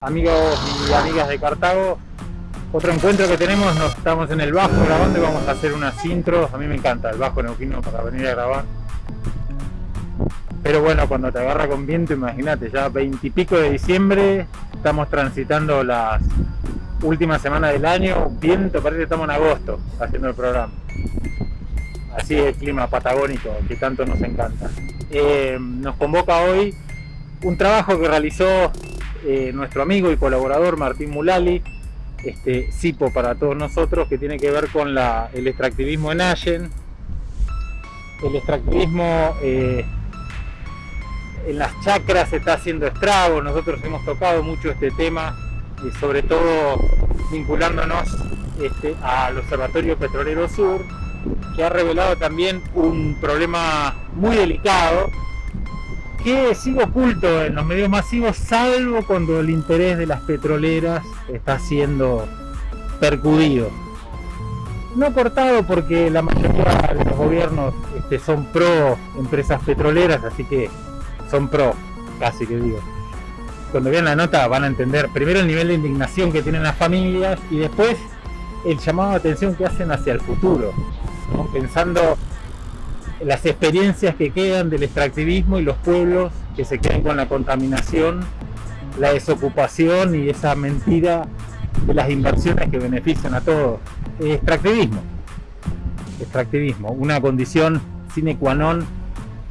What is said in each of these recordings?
Amigos y amigas de Cartago, otro encuentro que tenemos, nos estamos en el bajo grabando y vamos a hacer unas intros, a mí me encanta el bajo neuquino para venir a grabar. Pero bueno, cuando te agarra con viento, imagínate, ya veintipico de diciembre, estamos transitando las últimas semanas del año, viento, parece que estamos en agosto haciendo el programa. Así es el clima patagónico que tanto nos encanta. Eh, nos convoca hoy un trabajo que realizó eh, nuestro amigo y colaborador Martín Mulali, este CIPO para todos nosotros, que tiene que ver con el extractivismo en Allen, el extractivismo eh, en las chacras está haciendo estragos, nosotros hemos tocado mucho este tema, y sobre todo vinculándonos este, al Observatorio Petrolero Sur, que ha revelado también un problema muy delicado que sigue oculto en los medios masivos, salvo cuando el interés de las petroleras está siendo percudido. No cortado porque la mayoría de los gobiernos este, son pro empresas petroleras, así que son pro, casi que digo. Cuando vean la nota van a entender primero el nivel de indignación que tienen las familias y después el llamado de atención que hacen hacia el futuro, pensando las experiencias que quedan del extractivismo y los pueblos que se quedan con la contaminación, la desocupación y esa mentira de las inversiones que benefician a todos. Extractivismo. Extractivismo, una condición sine qua non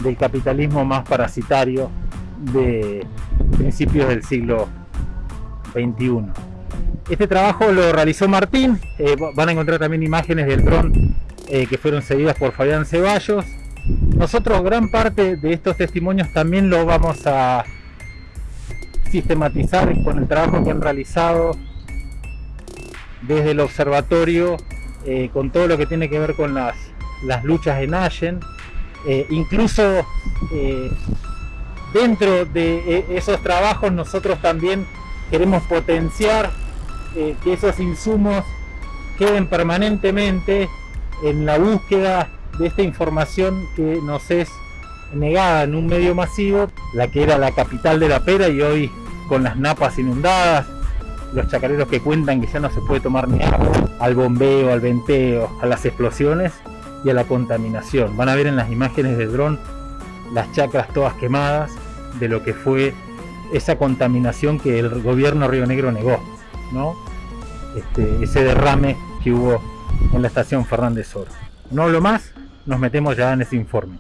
del capitalismo más parasitario de principios del siglo XXI. Este trabajo lo realizó Martín, eh, van a encontrar también imágenes del dron eh, que fueron seguidas por Fabián Ceballos. Nosotros gran parte de estos testimonios también lo vamos a sistematizar con el trabajo que han realizado desde el observatorio eh, con todo lo que tiene que ver con las, las luchas en Allen eh, incluso dentro de esos trabajos nosotros también queremos potenciar que esos insumos queden permanentemente en la búsqueda de esta información que nos es negada en un medio masivo, la que era la capital de la pera y hoy con las napas inundadas, los chacareros que cuentan que ya no se puede tomar ni al bombeo, al venteo, a las explosiones y a la contaminación. Van a ver en las imágenes del dron las chacras todas quemadas de lo que fue esa contaminación que el gobierno Río Negro negó, ¿no? Este, ese derrame que hubo en la estación Fernández Oro. No hablo más, nos metemos ya en ese informe.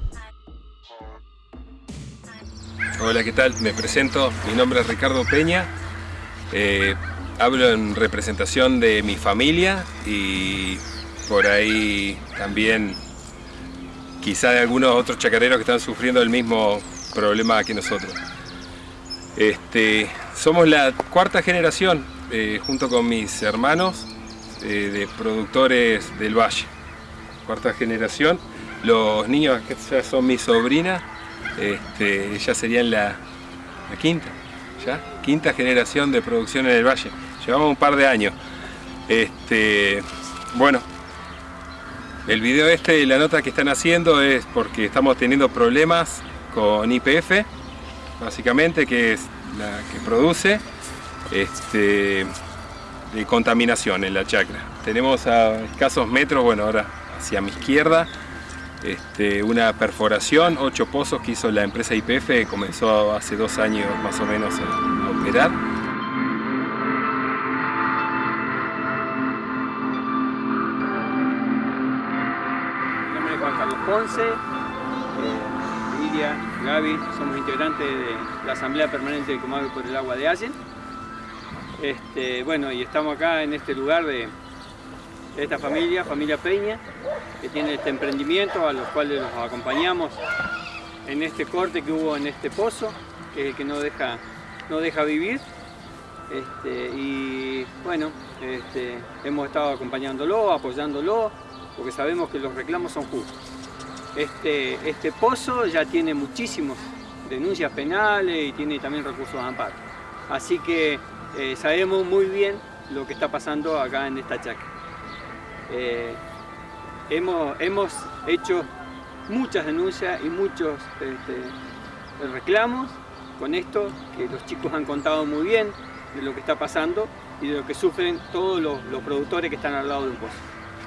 Hola, ¿qué tal? Me presento, mi nombre es Ricardo Peña, eh, hablo en representación de mi familia y por ahí también quizá de algunos otros chacareros que están sufriendo el mismo problema que nosotros. Este, somos la cuarta generación, eh, junto con mis hermanos, de productores del Valle, cuarta generación. Los niños que ya son mis sobrinas, este, ellas serían la, quinta, ¿ya? quinta generación de producción en el Valle. Llevamos un par de años. Este, bueno, el video este, la nota que están haciendo es porque estamos teniendo problemas con IPF, básicamente, que es la que produce. Este, de contaminación en la chacra. Tenemos a escasos metros, bueno ahora hacia mi izquierda, este, una perforación, ocho pozos que hizo la empresa IPF, comenzó hace dos años más o menos a, operar. Mi nombre es Juan Carlos Ponce, eh, Lidia, Gaby, somos integrantes de la Asamblea Permanente del Comado por el Agua de Allen este, bueno, y estamos acá en este lugar de, esta familia, familia Peña, que tiene este emprendimiento, a los cuales los acompañamos en este corte que hubo en este pozo, que no deja, no deja vivir. Este, y bueno, este, hemos estado acompañándolo, apoyándolo, porque sabemos que los reclamos son justos. Este, este pozo ya tiene muchísimas denuncias penales y tiene también recursos de amparo. Así que eh, sabemos muy bien lo que está pasando acá en esta chacra. Eh, hemos, hemos hecho muchas denuncias y muchos este, reclamos con esto, que los chicos han contado muy bien, de lo que está pasando y de lo que sufren todos los, los productores que están al lado de un pozo.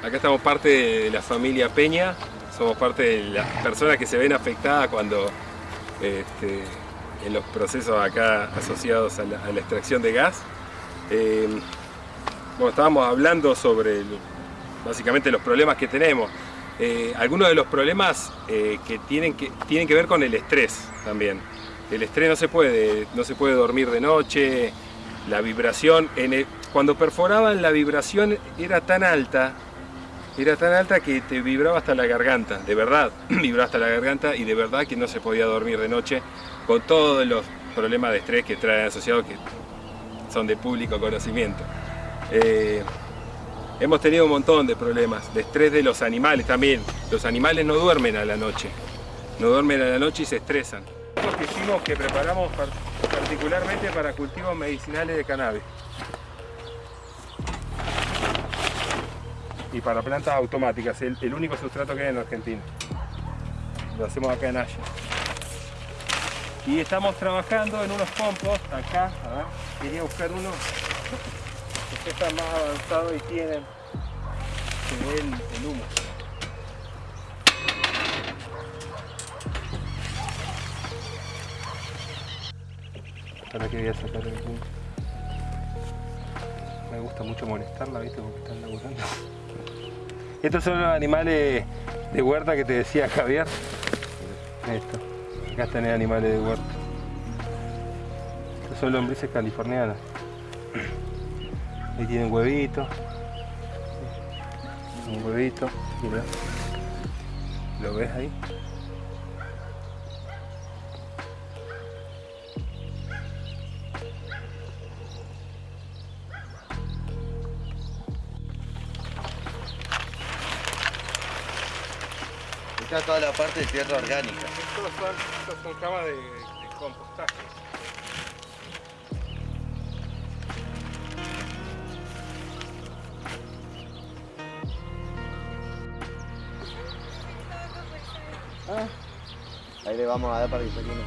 Acá estamos parte de la familia Peña, somos parte de las personas que se ven afectadas cuando este, en los procesos acá asociados a la, extracción de gas. Eh, bueno, estábamos hablando sobre básicamente los problemas que tenemos. Eh, algunos de los problemas eh, que, tienen que tienen que ver con el estrés también. El estrés no se puede, no se puede dormir de noche, la vibración, cuando perforaban la vibración era tan alta, era tan alta que te vibraba hasta la garganta, de verdad, vibraba hasta la garganta y de verdad que no se podía dormir de noche con todos los problemas de estrés que traen asociados que son de público conocimiento. Eh, hemos tenido un montón de problemas, de estrés de los animales también. Los animales no duermen a la noche, no duermen a la noche y se estresan. que hicimos que preparamos par- particularmente para cultivos medicinales de cannabis. Y para plantas automáticas, el, único sustrato que hay en Argentina. Lo hacemos acá en Haya. Y estamos trabajando en unos compost acá, a ver, quería buscar uno que está más avanzado y tienen se ve el, el humo. Ahora que voy a sacar el humo. Me gusta mucho molestarla, ¿viste? Porque están laburando. Estos son los animales de huerta que te decía Javier. Esto. Acá los animales de huerta. Estos son lombrices californianas. Ahí tienen huevitos. Un huevito, mira. ¿Lo ves ahí? Está toda la parte de tierra orgánica. Estos son, estos son camas de, de compostaje. Ahí le vamos a dar para que saque unos.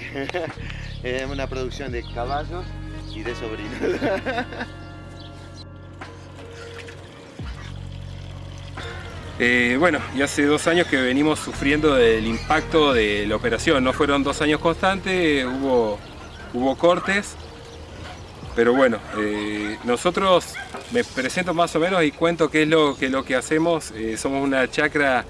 Es una producción de caballos y de sobrinos. Eh, bueno, y hace dos años que venimos sufriendo del impacto de la operación. No fueron dos años constantes, hubo, hubo cortes. Pero bueno, eh, nosotros me presento más o menos y cuento qué es lo que, lo que hacemos. Eh, somos una chacra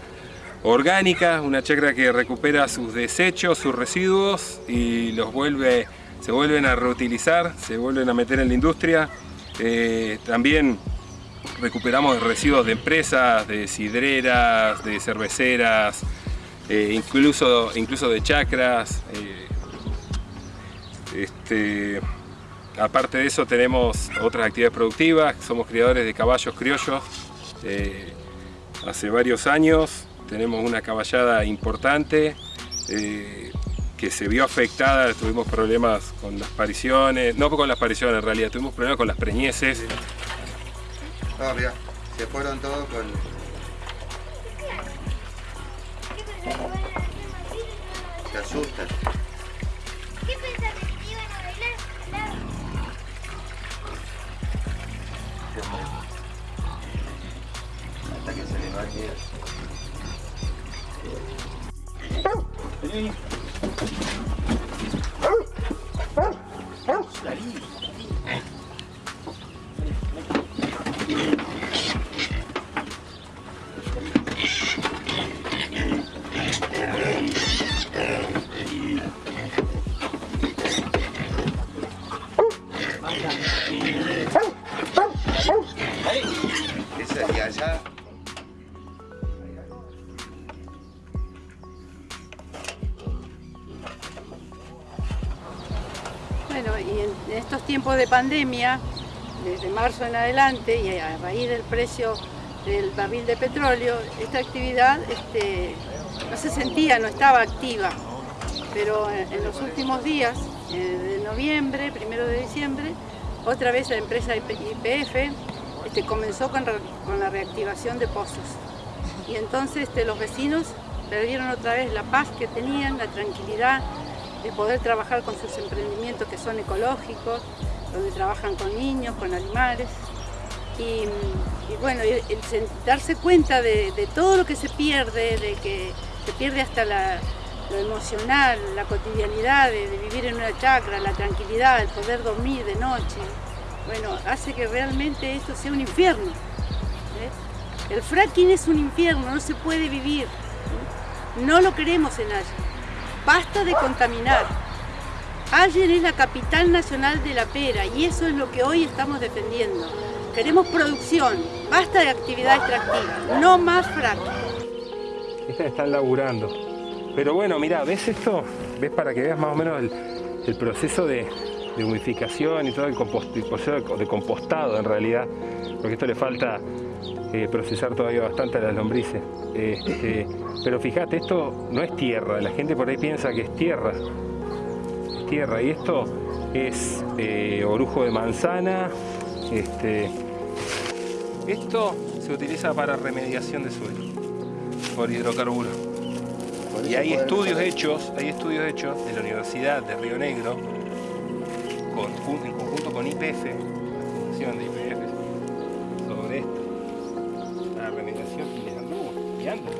orgánica, una chacra que recupera sus desechos, sus residuos y los vuelve, se vuelven a reutilizar, se vuelven a meter en la industria. Eh, también recuperamos residuos de empresas, de sidreras, de cerveceras, eh, incluso, incluso de chacras. eh, este, aparte de eso tenemos otras actividades productivas, somos criadores de caballos criollos hace varios años, tenemos una caballada importante eh, que se vio afectada, tuvimos problemas con las pariciones, no con las pariciones en realidad, tuvimos problemas con las preñeces, No, mira, se fueron todos con. Se asustan. ¿Qué pensaste iban a bailar? Hasta que se les va a quedar. De pandemia, desde marzo en adelante y a raíz del precio del barril de petróleo, esta actividad este, no se sentía, no estaba activa. Pero en los últimos días, eh, de noviembre, primero de diciembre, otra vez la empresa IPF este, comenzó con, la reactivación de pozos. Y entonces este, los vecinos perdieron otra vez la paz que tenían, la tranquilidad de poder trabajar con sus emprendimientos que son ecológicos, donde trabajan con niños, con animales. Y, bueno, el, darse cuenta de, todo lo que se pierde, de que se pierde hasta lo emocional, la cotidianidad de, vivir en una chacra, la tranquilidad, el poder dormir de noche, bueno, hace que realmente esto sea un infierno. ¿eh? El fracking es un infierno, no se puede vivir. No lo queremos en Allen. Basta de contaminar. Allen es la capital nacional de la pera y eso es lo que hoy estamos defendiendo. Queremos producción, basta de actividad extractiva, no más fracking. Estas están laburando. Pero bueno, mira, ¿ves esto? ¿Ves para que veas más o menos el proceso de, humificación y todo el, proceso de compostado en realidad, porque esto le falta eh, procesar todavía bastante las lombrices. Este, pero fíjate, esto no es tierra, la gente por ahí piensa que es tierra, tierra, y esto es eh, orujo de manzana, este, esto se utiliza para remediación de suelo por hidrocarburos. Y hay estudios hechos, hay estudios hechos de la Universidad de Río Negro en conjunto con IPF, la fundación de IPF, sobre esto, la remediación y les anduvo, y anda.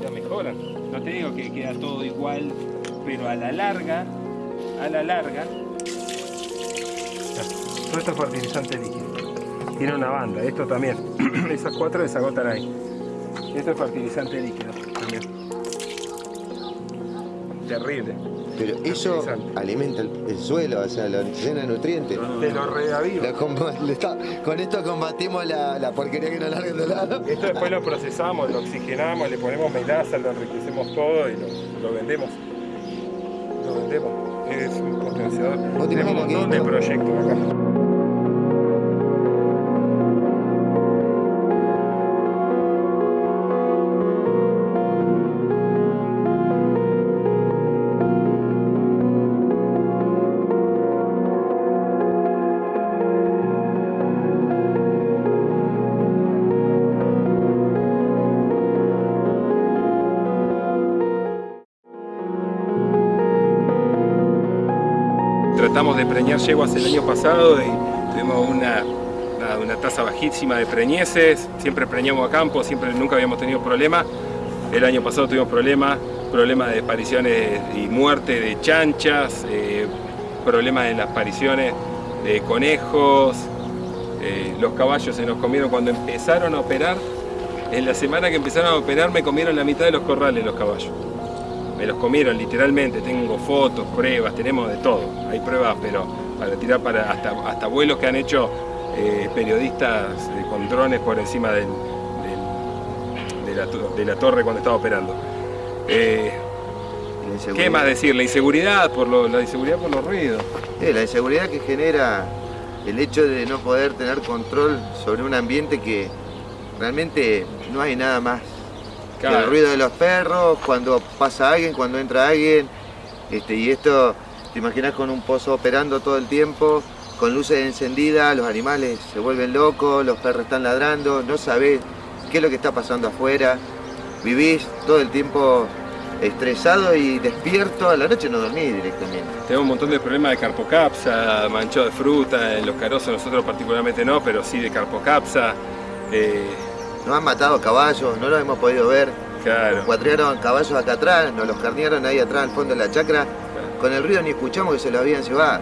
Ya mejoran. No te digo que queda todo igual, pero a la larga, a la larga, todo esto es fertilizante líquido. Tiene una banda, esto también. Esas cuatro desagotan ahí. Esto es fertilizante líquido también. Terrible. Pero eso alimenta el, suelo, o sea, lo llena de nutrientes. Te lo reaviva. con esto combatimos la, porquería que nos larguen de lado. Esto después lo procesamos, lo oxigenamos, le ponemos melaza, lo enriquecemos todo y. Lo vendemos. Es un potenciador. Tenemos un montón de proyectos acá. De preñar yeguas el año pasado y tuvimos una, una, tasa bajísima de preñeces, siempre preñamos a campo, siempre nunca habíamos tenido problemas. El año pasado tuvimos problemas, problemas de apariciones y muerte de chanchas, eh, problemas en las apariciones de conejos, eh, los caballos se nos comieron cuando empezaron a operar, en la semana que empezaron a operar me comieron la mitad de los corrales los caballos me los comieron literalmente, tengo fotos, pruebas, tenemos de todo, hay pruebas, pero para tirar para hasta, hasta vuelos que han hecho eh, periodistas con drones por encima de, la, torre cuando estaba operando. Eh, ¿Qué más decir? La inseguridad por, la inseguridad por los ruidos. la inseguridad que genera el hecho de no poder tener control sobre un ambiente que realmente no hay nada más el ruido de los perros, cuando pasa alguien, cuando entra alguien. Este, y esto, te imaginas con un pozo operando todo el tiempo, con luces encendidas, los animales se vuelven locos, los perros están ladrando, no sabés qué es lo que está pasando afuera. Vivís todo el tiempo estresado y despierto, a la noche no dormís directamente. Tenemos un montón de problemas de carpocapsa, manchado de fruta, en los carozos nosotros particularmente no, pero sí de carpocapsa. Eh, nos han matado caballos, no los hemos podido ver. Claro. Cuatriaron caballos acá atrás, nos los carnearon ahí atrás al fondo de la chacra. Con el ruido ni escuchamos que se los habían llevado.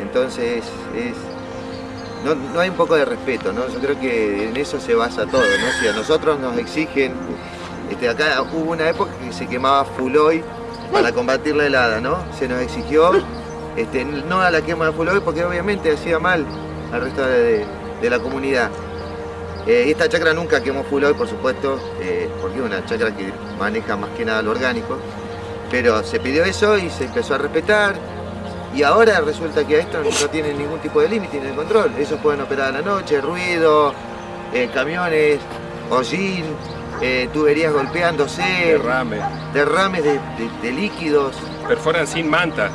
Entonces, es, no, hay un poco de respeto, ¿no? Yo creo que en eso se basa todo, ¿no? Si a nosotros nos exigen, este, acá hubo una época que se quemaba fuloy para combatir la helada, ¿no? Se nos exigió este, no a la quema de fuloy porque obviamente hacía mal al resto de la comunidad. Eh, esta chacra nunca quemó full oil, por supuesto, eh, porque es una chacra que maneja más que nada lo orgánico, pero se pidió eso y se empezó a respetar. Y ahora resulta que a esto no tienen ningún tipo de límite ni de control. Ellos pueden operar a la noche, ruido, eh, camiones, hollín, eh, tuberías golpeándose, Derrame. derrames de, de- de líquidos. Perforan sin manta.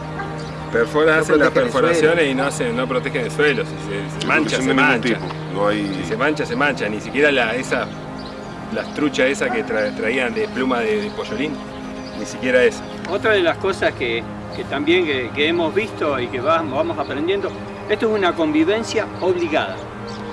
Perforan, No hacen las perforaciones y no, hacen, no protegen el suelo. Se, se mancha, se mancha. tipo. Si se mancha, se mancha. Ni siquiera la, esa, las truchas esa que tra- traían de pluma de, de pollolín. Ni siquiera eso. Otra de las cosas que, que también que, que hemos visto y que vamos, vamos aprendiendo, esto es una convivencia obligada.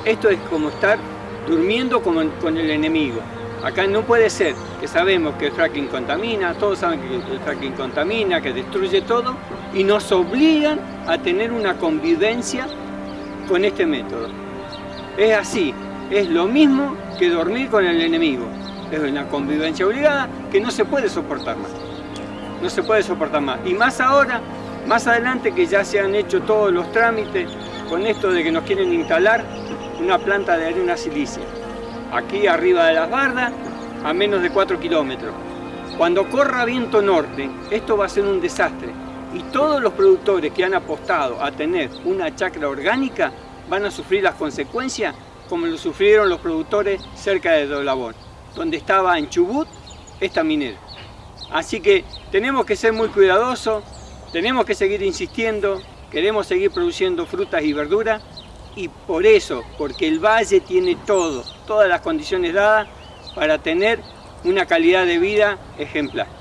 Esto es como estar durmiendo con, con el enemigo. Acá no puede ser que sabemos que el fracking contamina, todos saben que el fracking contamina, que destruye todo, y nos obligan a tener una convivencia con este método. Es así, es lo mismo que dormir con el enemigo. Es una convivencia obligada que no se puede soportar más no se puede soportar más. Y más ahora, más adelante que ya se han hecho todos los trámites con esto de que nos quieren instalar una planta de arena silicia. Aquí arriba de las bardas, a menos de 4 kilómetros. Cuando corra viento norte, esto va a ser un desastre. Y todos los productores que han apostado a tener una chacra orgánica van a sufrir las consecuencias como lo sufrieron los productores cerca de Dolabón, donde estaba en Chubut esta minera. Así que tenemos que ser muy cuidadosos, tenemos que seguir insistiendo, queremos seguir produciendo frutas y verduras y por eso, porque el valle tiene todo, todas las condiciones dadas para tener una calidad de vida ejemplar.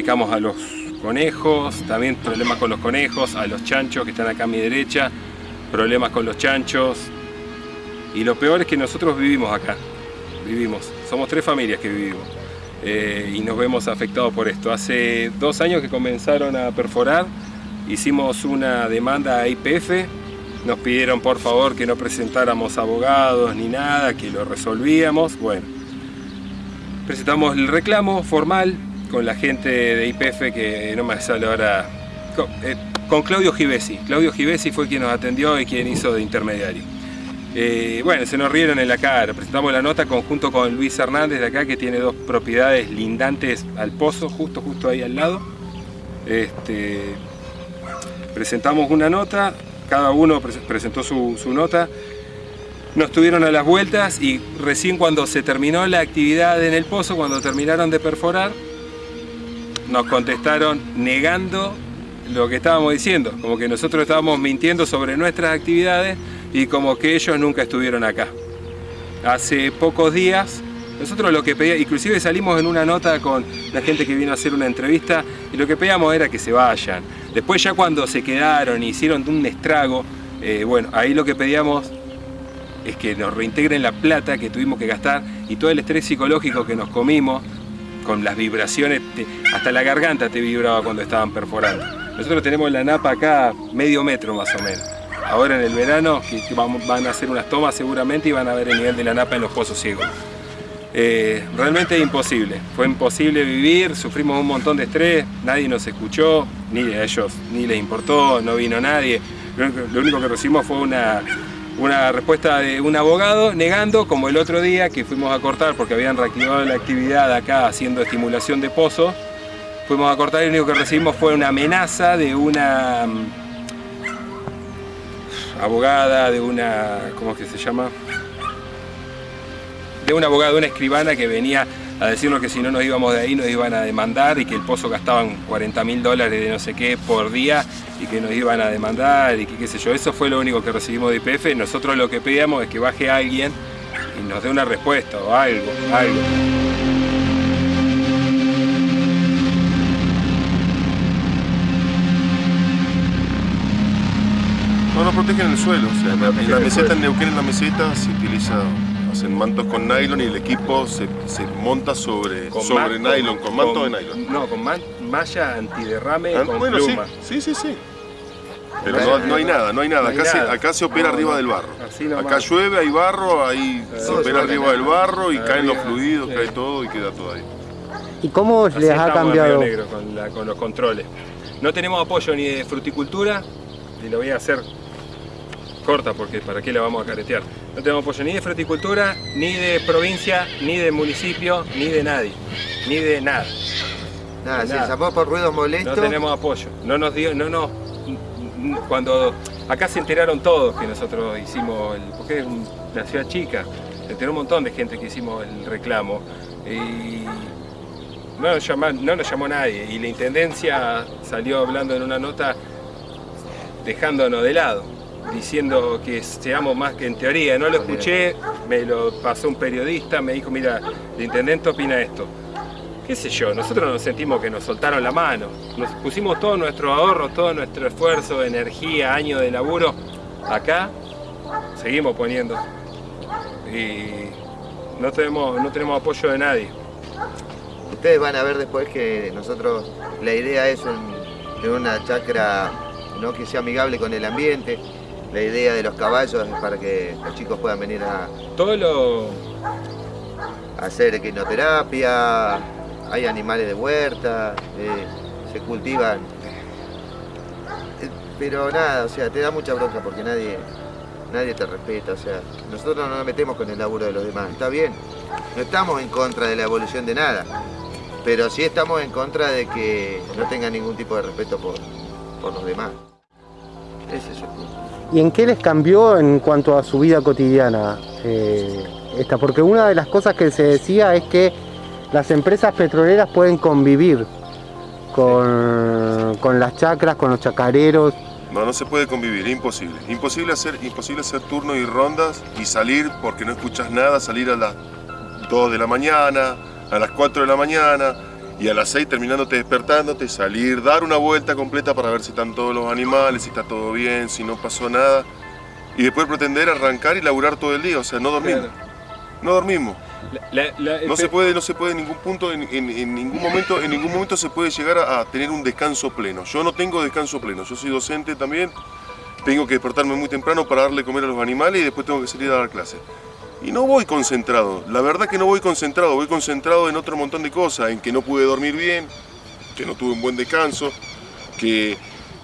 Dedicamos a los conejos, también problemas con los conejos, a los chanchos que están acá a mi derecha, problemas con los chanchos. Y lo peor es que nosotros vivimos acá, vivimos, somos tres familias que vivimos eh, y nos vemos afectados por esto. Hace dos años que comenzaron a perforar, hicimos una demanda a IPF, nos pidieron por favor que no presentáramos abogados ni nada, que lo resolvíamos, bueno. Presentamos el reclamo formal con la gente de IPF que no me sale ahora, con, eh, con Claudio Givesi. Claudio Givesi fue quien nos atendió y quien hizo de intermediario. Eh, bueno, se nos rieron en la cara. Presentamos la nota conjunto con Luis Hernández de acá, que tiene dos propiedades lindantes al pozo, justo, justo ahí al lado. Este, presentamos una nota, cada uno pres- presentó su, su nota. Nos tuvieron a las vueltas y recién cuando se terminó la actividad en el pozo, cuando terminaron de perforar, nos contestaron negando lo que estábamos diciendo, como que nosotros estábamos mintiendo sobre nuestras actividades y como que ellos nunca estuvieron acá. Hace pocos días, nosotros lo que pedíamos, inclusive salimos en una nota con la gente que vino a hacer una entrevista y lo que pedíamos era que se vayan. Después ya cuando se quedaron y hicieron un estrago, eh, bueno, ahí lo que pedíamos es que nos reintegren la plata que tuvimos que gastar y todo el estrés psicológico que nos comimos con las vibraciones, hasta la garganta te vibraba cuando estaban perforando. Nosotros tenemos la napa acá medio metro más o menos. Ahora en el verano van a hacer unas tomas seguramente y van a ver el nivel de la napa en los pozos ciegos. Eh, realmente imposible, fue imposible vivir, sufrimos un montón de estrés, nadie nos escuchó, ni a ellos ni les importó, no vino nadie. Lo único que recibimos fue una, una respuesta de un abogado negando, como el otro día que fuimos a cortar porque habían reactivado la actividad acá haciendo estimulación de pozos, fuimos a cortar y lo único que recibimos fue una amenaza de una mm, abogada, de una, ¿cómo es que se llama? de una abogada, de una escribana que venía a decirnos que si no nos íbamos de ahí nos iban a demandar y que el pozo gastaban 40 mil dólares de no sé qué por día y que nos iban a demandar y que qué sé yo. Eso fue lo único que recibimos de IPF. Nosotros lo que pedíamos es que baje alguien y nos dé una respuesta o algo, algo. No, no protegen el suelo. O sea, en la, en la meseta, en Neuquén, en la meseta, se utiliza, hacen mantos con nylon y el equipo se, se monta sobre, sobre nylon, con manto de nylon. No, con man- malla antiderrame Ah, con bueno, sí, pluma. sí, sí, sí. Pero no, no hay nada, no hay nada. Acá. Se, acá se opera No, arriba no. del barro. Acá llueve, hay barro, ahí se opera arriba del barro y caen los fluidos, sí. cae todo y queda todo ahí. ¿Y cómo Así les ha en cambiado? Río Negro con, la- con los controles. No tenemos apoyo ni de fruticultura, y lo voy a hacer corta porque para qué la vamos a caretear. No tenemos apoyo ni de fruticultura, ni de provincia, ni de municipio, ni de nadie, ni de nada. Nada, se llamó por ruidos No molestos. tenemos apoyo. No nos dio, no nos. Cuando acá se enteraron todos que nosotros hicimos el. porque es un- una ciudad chica, se enteró un montón de gente que hicimos el reclamo. Y no nos, llama- no nos llamó nadie. Y la intendencia salió hablando en una nota dejándonos de lado, diciendo que seamos más que en teoría. No lo escuché, me lo pasó un periodista, me dijo, mira, el intendente opina esto qué sé yo, nosotros nos sentimos que nos soltaron la mano. Nos pusimos todo nuestro ahorro, todo nuestro esfuerzo, energía, años de laburo acá, seguimos poniendo. Y no tenemos, no tenemos apoyo de nadie. Ustedes van a ver después que nosotros, la idea es un- de una chacra ¿no? que sea amigable con el ambiente. La idea de los caballos es para que los chicos puedan venir a, Todo lo. a hacer equinoterapia, hay animales de huerta, eh, se cultivan. Eh, Pero nada, o sea, te da mucha bronca porque nadie, nadie te respeta, o sea, nosotros no nos metemos con el laburo de los demás, está bien, no estamos en contra de la evolución de nada, pero sí estamos en contra de que no tengan ningún tipo de respeto por, por los demás. Ese es el punto. ¿Y en qué les cambió en cuanto a su vida cotidiana eh, esta? Porque una de las cosas que se decía es que las empresas petroleras pueden convivir con, con las chacras, con los chacareros. No, no se puede convivir, es imposible. Imposible hacer, imposible hacer turnos y rondas y salir porque no escuchas nada, salir a las 2 de la mañana, a las 4 de la mañana y a las 6 terminándote despertándote, salir, dar una vuelta completa para ver si están todos los animales, si está todo bien, si no pasó nada y después pretender arrancar y laburar todo el día, o sea, no dormimos. No dormimos. La- la- la- No se puede, no se puede en ningún punto, en, en- en ningún momento, en ningún momento se puede llegar a, a tener un descanso pleno. Yo no tengo descanso pleno. Yo soy docente también. Tengo que despertarme muy temprano para darle comer a los animales y después tengo que salir a dar clases. Y no voy concentrado. La verdad que no voy concentrado. Voy concentrado en otro montón de cosas, en que no pude dormir bien, que no tuve un buen descanso, que,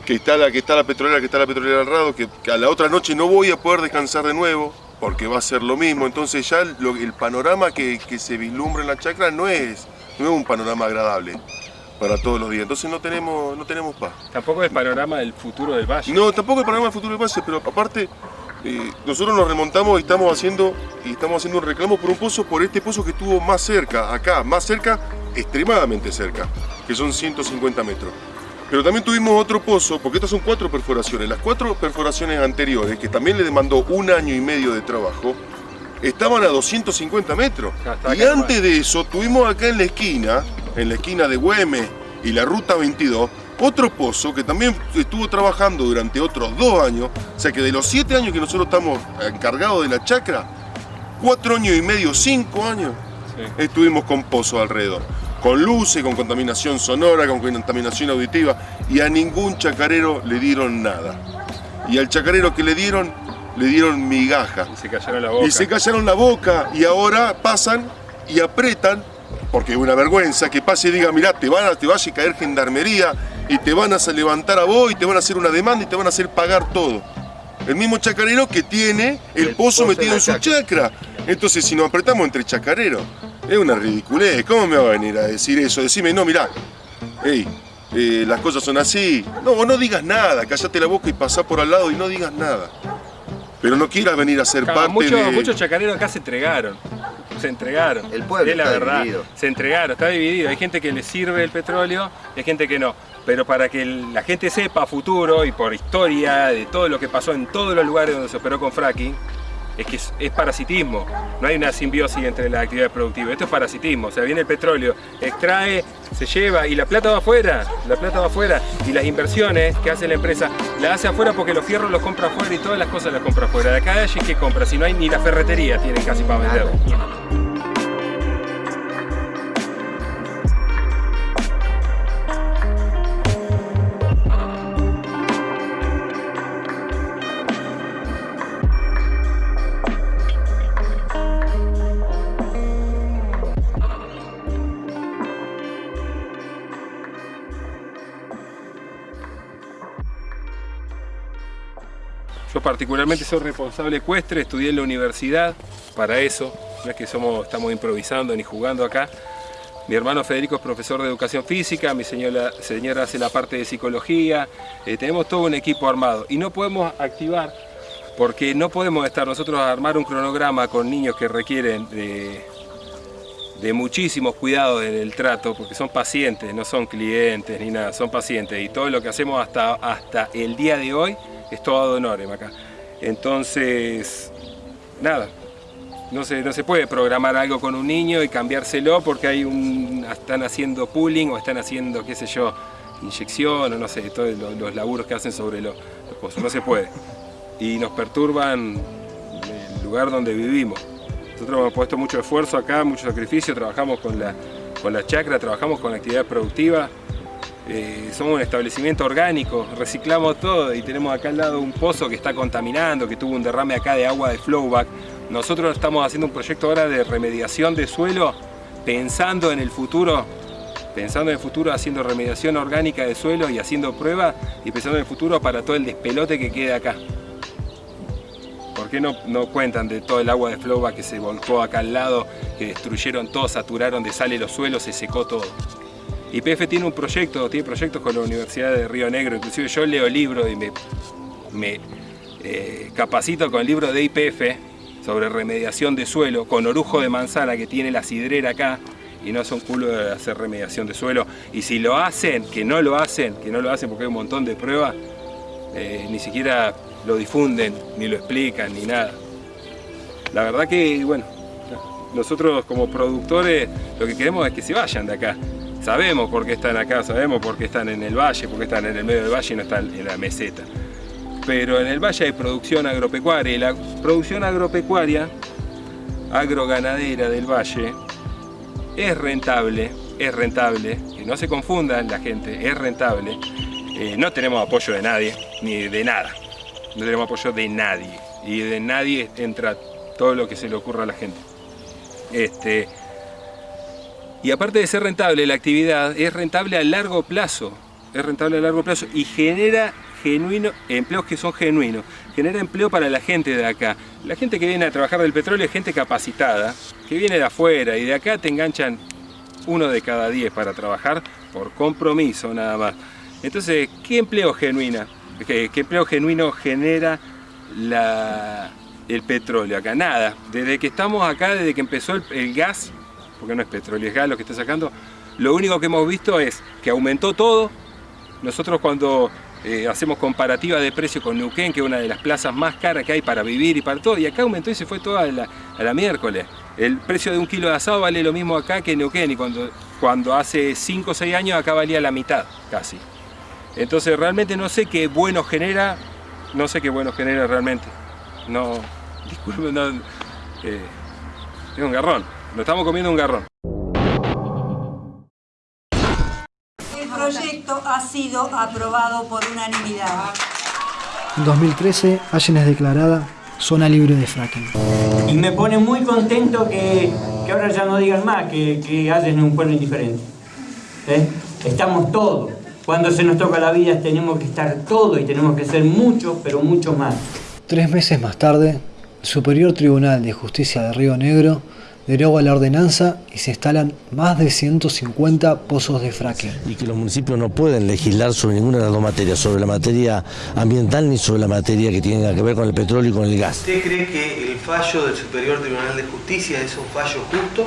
que está la que está la petrolera, que está la petrolera al lado, que, que a la otra noche no voy a poder descansar de nuevo porque va a ser lo mismo. Entonces ya el panorama que, que se vislumbra en la chacra no es, no es un panorama agradable para todos los días. Entonces no tenemos, no tenemos paz. Tampoco el panorama del futuro del valle. No, tampoco el panorama del futuro de base, pero aparte eh, nosotros nos remontamos y estamos haciendo y estamos haciendo un reclamo por un pozo, por este pozo que estuvo más cerca, acá, más cerca, extremadamente cerca, que son 150 metros. Pero también tuvimos otro pozo, porque estas son cuatro perforaciones. Las cuatro perforaciones anteriores, que también le demandó un año y medio de trabajo, estaban a 250 metros. Y antes de eso, tuvimos acá en la esquina, en la esquina de Güemes y la Ruta 22, otro pozo que también estuvo trabajando durante otros dos años. O sea que de los siete años que nosotros estamos encargados de la chacra, cuatro años y medio, cinco años, Sí. estuvimos con pozos alrededor. Con luces, con contaminación sonora, con contaminación auditiva. Y a ningún chacarero le dieron nada. Y al chacarero que le dieron, le dieron migaja. Y se callaron la boca. Y se callaron la boca y ahora pasan y apretan, porque es una vergüenza que pase y diga, mirá, te, van a, te vaya a caer gendarmería y te van a levantar a vos y te van a hacer una demanda y te van a hacer pagar todo. El mismo chacarero que tiene el, El pozo, pozo metido en en su chacra. Entonces, si nos apretamos entre chacareros, es una ridiculez. ¿Cómo me va a venir a decir eso? Decime, no, mirá, hey, eh, las cosas son así. No, vos no digas nada, callate la boca y pasá por al lado y no digas nada. Pero no quieras venir a ser Claro, parte muchos, de... muchos chacareros acá se entregaron. Se entregaron. El pueblo es la está verdad. dividido. Se entregaron, está dividido. Hay gente que le sirve el petróleo y hay gente que no. Pero para que la gente sepa a futuro y por historia de todo lo que pasó en todos los lugares donde se operó con fracking, es que es, parasitismo. No hay una simbiosis entre las actividades productivas. Esto es parasitismo. O sea, viene el petróleo, extrae, se lleva y la plata va afuera. La plata va afuera. Y las inversiones que hace la empresa, la hace afuera porque los fierros los compra afuera y todas las cosas las compra afuera. De acá de allí, ¿qué compra? Si no hay ni la ferretería, tienen casi para vender. Particularmente soy responsable ecuestre, estudié en la universidad para eso, no es que somos, estamos improvisando ni jugando acá. Mi hermano Federico es profesor de educación física, mi señora, señora hace la parte de psicología, eh, tenemos todo un equipo armado y no podemos activar porque no podemos estar nosotros a armar un cronograma con niños que requieren de, de muchísimos cuidados en el trato, porque son pacientes, no son clientes ni nada, son pacientes y todo lo que hacemos hasta, hasta el día de hoy es todo ad honorem acá. Entonces, nada, no se, no se puede programar algo con un niño y cambiárselo porque hay un, están haciendo pooling o están haciendo, qué sé yo, inyección o no sé, todos los, los laburos que hacen sobre los, los pozos, no se puede. Y nos perturban el lugar donde vivimos. Nosotros hemos puesto mucho esfuerzo acá, mucho sacrificio, trabajamos con la, con la chacra, trabajamos con la actividad productiva, eh, somos un establecimiento orgánico, reciclamos todo y tenemos acá al lado un pozo que está contaminando, que tuvo un derrame acá de agua de flowback. Nosotros estamos haciendo un proyecto ahora de remediación de suelo, pensando en el futuro, pensando en el futuro haciendo remediación orgánica de suelo y haciendo pruebas y pensando en el futuro para todo el despelote que queda acá. ¿Por qué no, no cuentan de todo el agua de flowback que se volcó acá al lado, que destruyeron todo, saturaron de sal los suelos, se secó todo? YPF tiene un proyecto, tiene proyectos con la Universidad de Río Negro, inclusive yo leo libros y me, me eh, capacito con el libro de IPF sobre remediación de suelo, con orujo de manzana que tiene la sidrera acá, y no son culo de hacer remediación de suelo. Y si lo hacen, que no lo hacen, que no lo hacen porque hay un montón de pruebas, eh, ni siquiera lo difunden, ni lo explican, ni nada. La verdad que, bueno, nosotros como productores lo que queremos es que se vayan de acá. Sabemos por qué están acá, sabemos por qué están en el valle, por qué están en el medio del valle y no están en la meseta. Pero en el valle hay producción agropecuaria y la producción agropecuaria, agroganadera del valle, es rentable, es rentable, que no se confundan la gente, es rentable. Eh, no tenemos apoyo de nadie, ni de nada. No tenemos apoyo de nadie. Y de nadie entra todo lo que se le ocurra a la gente. Este, y aparte de ser rentable la actividad, es rentable a largo plazo. Es rentable a largo plazo y genera genuino, empleos que son genuinos. Genera empleo para la gente de acá. La gente que viene a trabajar del petróleo es gente capacitada, que viene de afuera y de acá te enganchan uno de cada diez para trabajar por compromiso nada más. Entonces, ¿qué empleo genuina? ¿Qué, empleo genuino genera el petróleo acá? Nada. Desde que estamos acá, desde que empezó el, gas, porque no es petróleo, es gas lo que está sacando, lo único que hemos visto es que aumentó todo. Nosotros cuando eh, hacemos comparativa de precio con Neuquén, que es una de las plazas más caras que hay para vivir y para todo, y acá aumentó y se fue toda a la miércoles. El precio de un kilo de asado vale lo mismo acá que en Neuquén, y cuando, cuando hace 5 o 6 años acá valía la mitad, casi. Entonces realmente no sé qué bueno genera, no sé qué bueno genera realmente. No, disculpen, no, eh, es un garrón, nos estamos comiendo un garrón. El proyecto ha sido aprobado por unanimidad. En 2013, Allen es declarada zona libre de fracking. Y me pone muy contento que, que ahora ya no digan más que, que Allen es un pueblo indiferente. ¿Eh? Estamos todos. Cuando se nos toca la vida tenemos que estar todos y tenemos que ser muchos, pero mucho más. Tres meses más tarde, el Superior Tribunal de Justicia de Río Negro deroga la ordenanza y se instalan más de 150 pozos de fracking. Y que los municipios no pueden legislar sobre ninguna de las dos materias, sobre la materia ambiental ni sobre la materia que tiene que ver con el petróleo y con el gas. ¿Usted cree que el fallo del Superior Tribunal de Justicia es un fallo justo?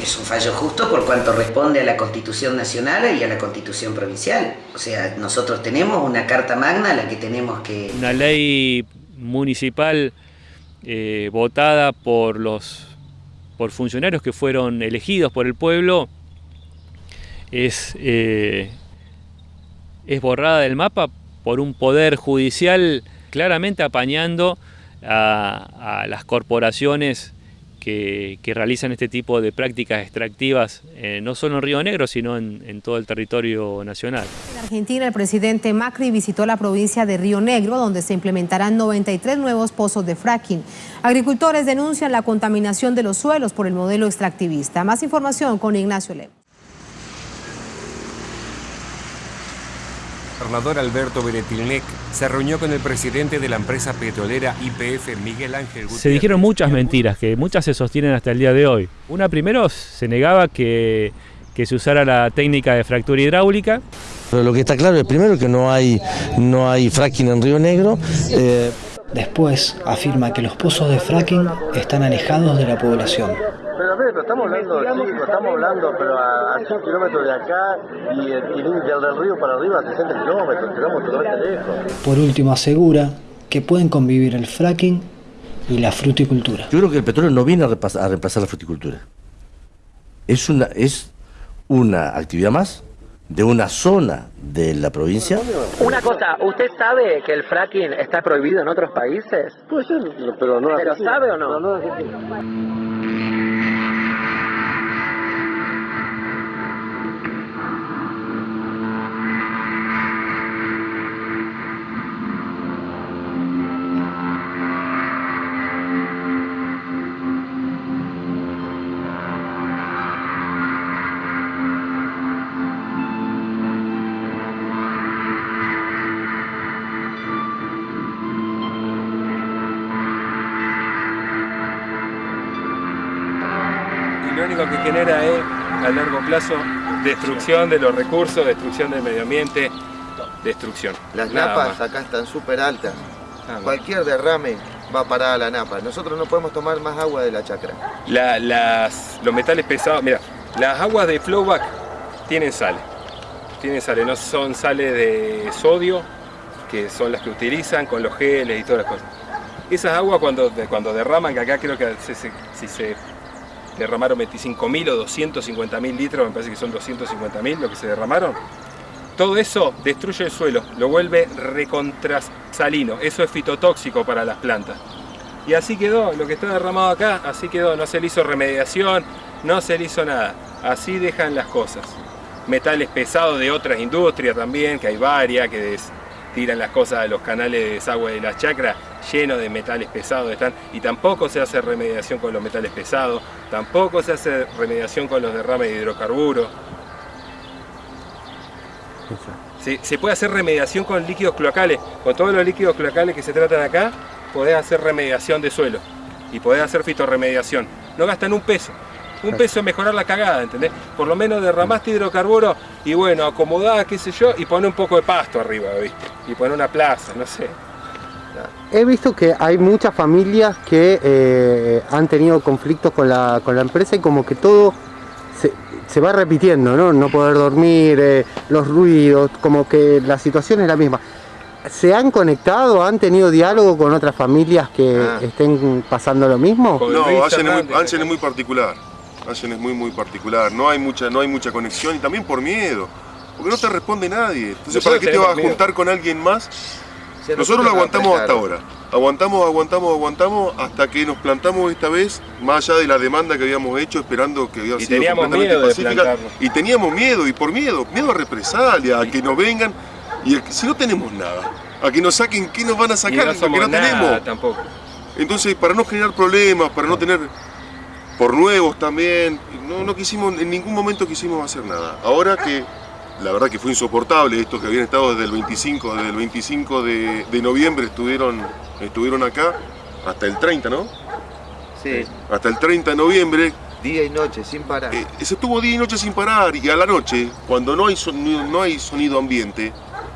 Es un fallo justo por cuanto responde a la Constitución Nacional y a la Constitución Provincial. O sea, nosotros tenemos una Carta Magna a la que tenemos que... Una ley municipal eh, votada por los por funcionarios que fueron elegidos por el pueblo es, eh, es borrada del mapa por un poder judicial claramente apañando a, a las corporaciones que, realizan este tipo de prácticas extractivas, eh, no solo en Río Negro, sino en, en, todo el territorio nacional. En Argentina, el presidente Macri visitó la provincia de Río Negro, donde se implementarán 93 nuevos pozos de fracking. Agricultores denuncian la contaminación de los suelos por el modelo extractivista. Más información con Ignacio Lemos. Gobernador Alberto Beretilnec se reunió con el presidente de la empresa petrolera YPF, Miguel Ángel Gutiérrez. Se dijeron muchas mentiras, que muchas se sostienen hasta el día de hoy. Una primero se negaba que, que se usara la técnica de fractura hidráulica. Pero lo que está claro es primero que no hay, no hay fracking en Río Negro. eh, Después afirma que los pozos de fracking están alejados de la población. Pero a ver, pero estamos hablando, chicos, estamos hablando, pero a, a 100 kilómetros de acá y, el- y del del río para arriba a 60 kilómetros, quedamos totalmente lejos. Por último asegura que pueden convivir el fracking y la fruticultura. Yo creo que el petróleo no viene a, reemplazar la fruticultura. Es una, es una actividad más de una zona de la provincia. Una cosa, ¿usted sabe que el fracking está prohibido en otros países? Puede ser, pero no ¿Pero sabe o no? Pero no plazo, destrucción de los recursos, destrucción del medio ambiente, destrucción. Las Nada napas más. acá están súper altas. Nada más. Cualquier derrame va a parar a la napa. Nosotros no podemos tomar más agua de la chacra. La- las, los metales pesados, mira, las aguas de flowback tienen sales. Tienen sales, no son sales de sodio, que son las que utilizan con los geles y todas las cosas. Esas aguas cuando, cuando derraman, que acá creo que se- se- si se derramaron 25.000 o 250.000 litros, me parece que son 250.000 lo que se derramaron, todo eso destruye el suelo, lo vuelve recontrasalino. Eso es fitotóxico para las plantas. Y así quedó, lo que está derramado acá, así quedó. No se le hizo remediación, no se le hizo nada. Así dejan las cosas. Metales pesados de otras industrias también, que hay varias, que tiran las cosas a los canales de desagüe de las chacras llenos de metales pesados están y tampoco se hace remediación con los metales pesados, tampoco se hace remediación con los derrames de hidrocarburos. Se, se puede hacer remediación con líquidos cloacales. Con todos los líquidos cloacales que se tratan acá, podés hacer remediación de suelo. Y podés hacer fitorremediación. No gastan un peso. Un peso mejorar la cagada, ¿entendés? Por lo menos derramaste hidrocarburo y bueno, acomodá, qué sé yo, y pone un poco de pasto arriba, ¿viste? Y pone una plaza, no sé. He visto que hay muchas familias que eh, han tenido conflictos con la, con la empresa y como que todo se, se va repitiendo, ¿no? No poder dormir, eh, los ruidos, como que la situación es la misma. ¿Se han conectado, han tenido diálogo con otras familias que Ah. estén pasando lo mismo? No, es, muy, Allen es muy particular. Allen es muy, muy particular. No hay mucha, no hay mucha conexión y también por miedo. Porque no te responde nadie. Entonces, ¿para qué te vas a juntar con alguien más? Nosotros lo aguantamos hasta ahora. Aguantamos, aguantamos, aguantamos hasta que nos plantamos esta vez, más allá de la demanda que habíamos hecho, esperando que había Y sido completamente miedo pacífica. Y teníamos miedo, y por miedo, miedo a represalia, a que nos vengan. Y si no tenemos nada, a que nos saquen, ¿qué nos van a Y sacar? no Lo que no nada tenemos. tampoco. Entonces, para no generar problemas, para no tener por nuevos también, no, no quisimos, en ningún momento quisimos hacer nada. Ahora que la verdad que fue insoportable, estos que habían estado desde el 25, desde el 25 de, de noviembre estuvieron, estuvieron acá, hasta el 30, ¿no? Sí, Hasta el 30 de noviembre, día y noche, sin parar. eh, se estuvo día y noche sin parar, y a la noche, cuando no hay sonido, no hay sonido ambiente,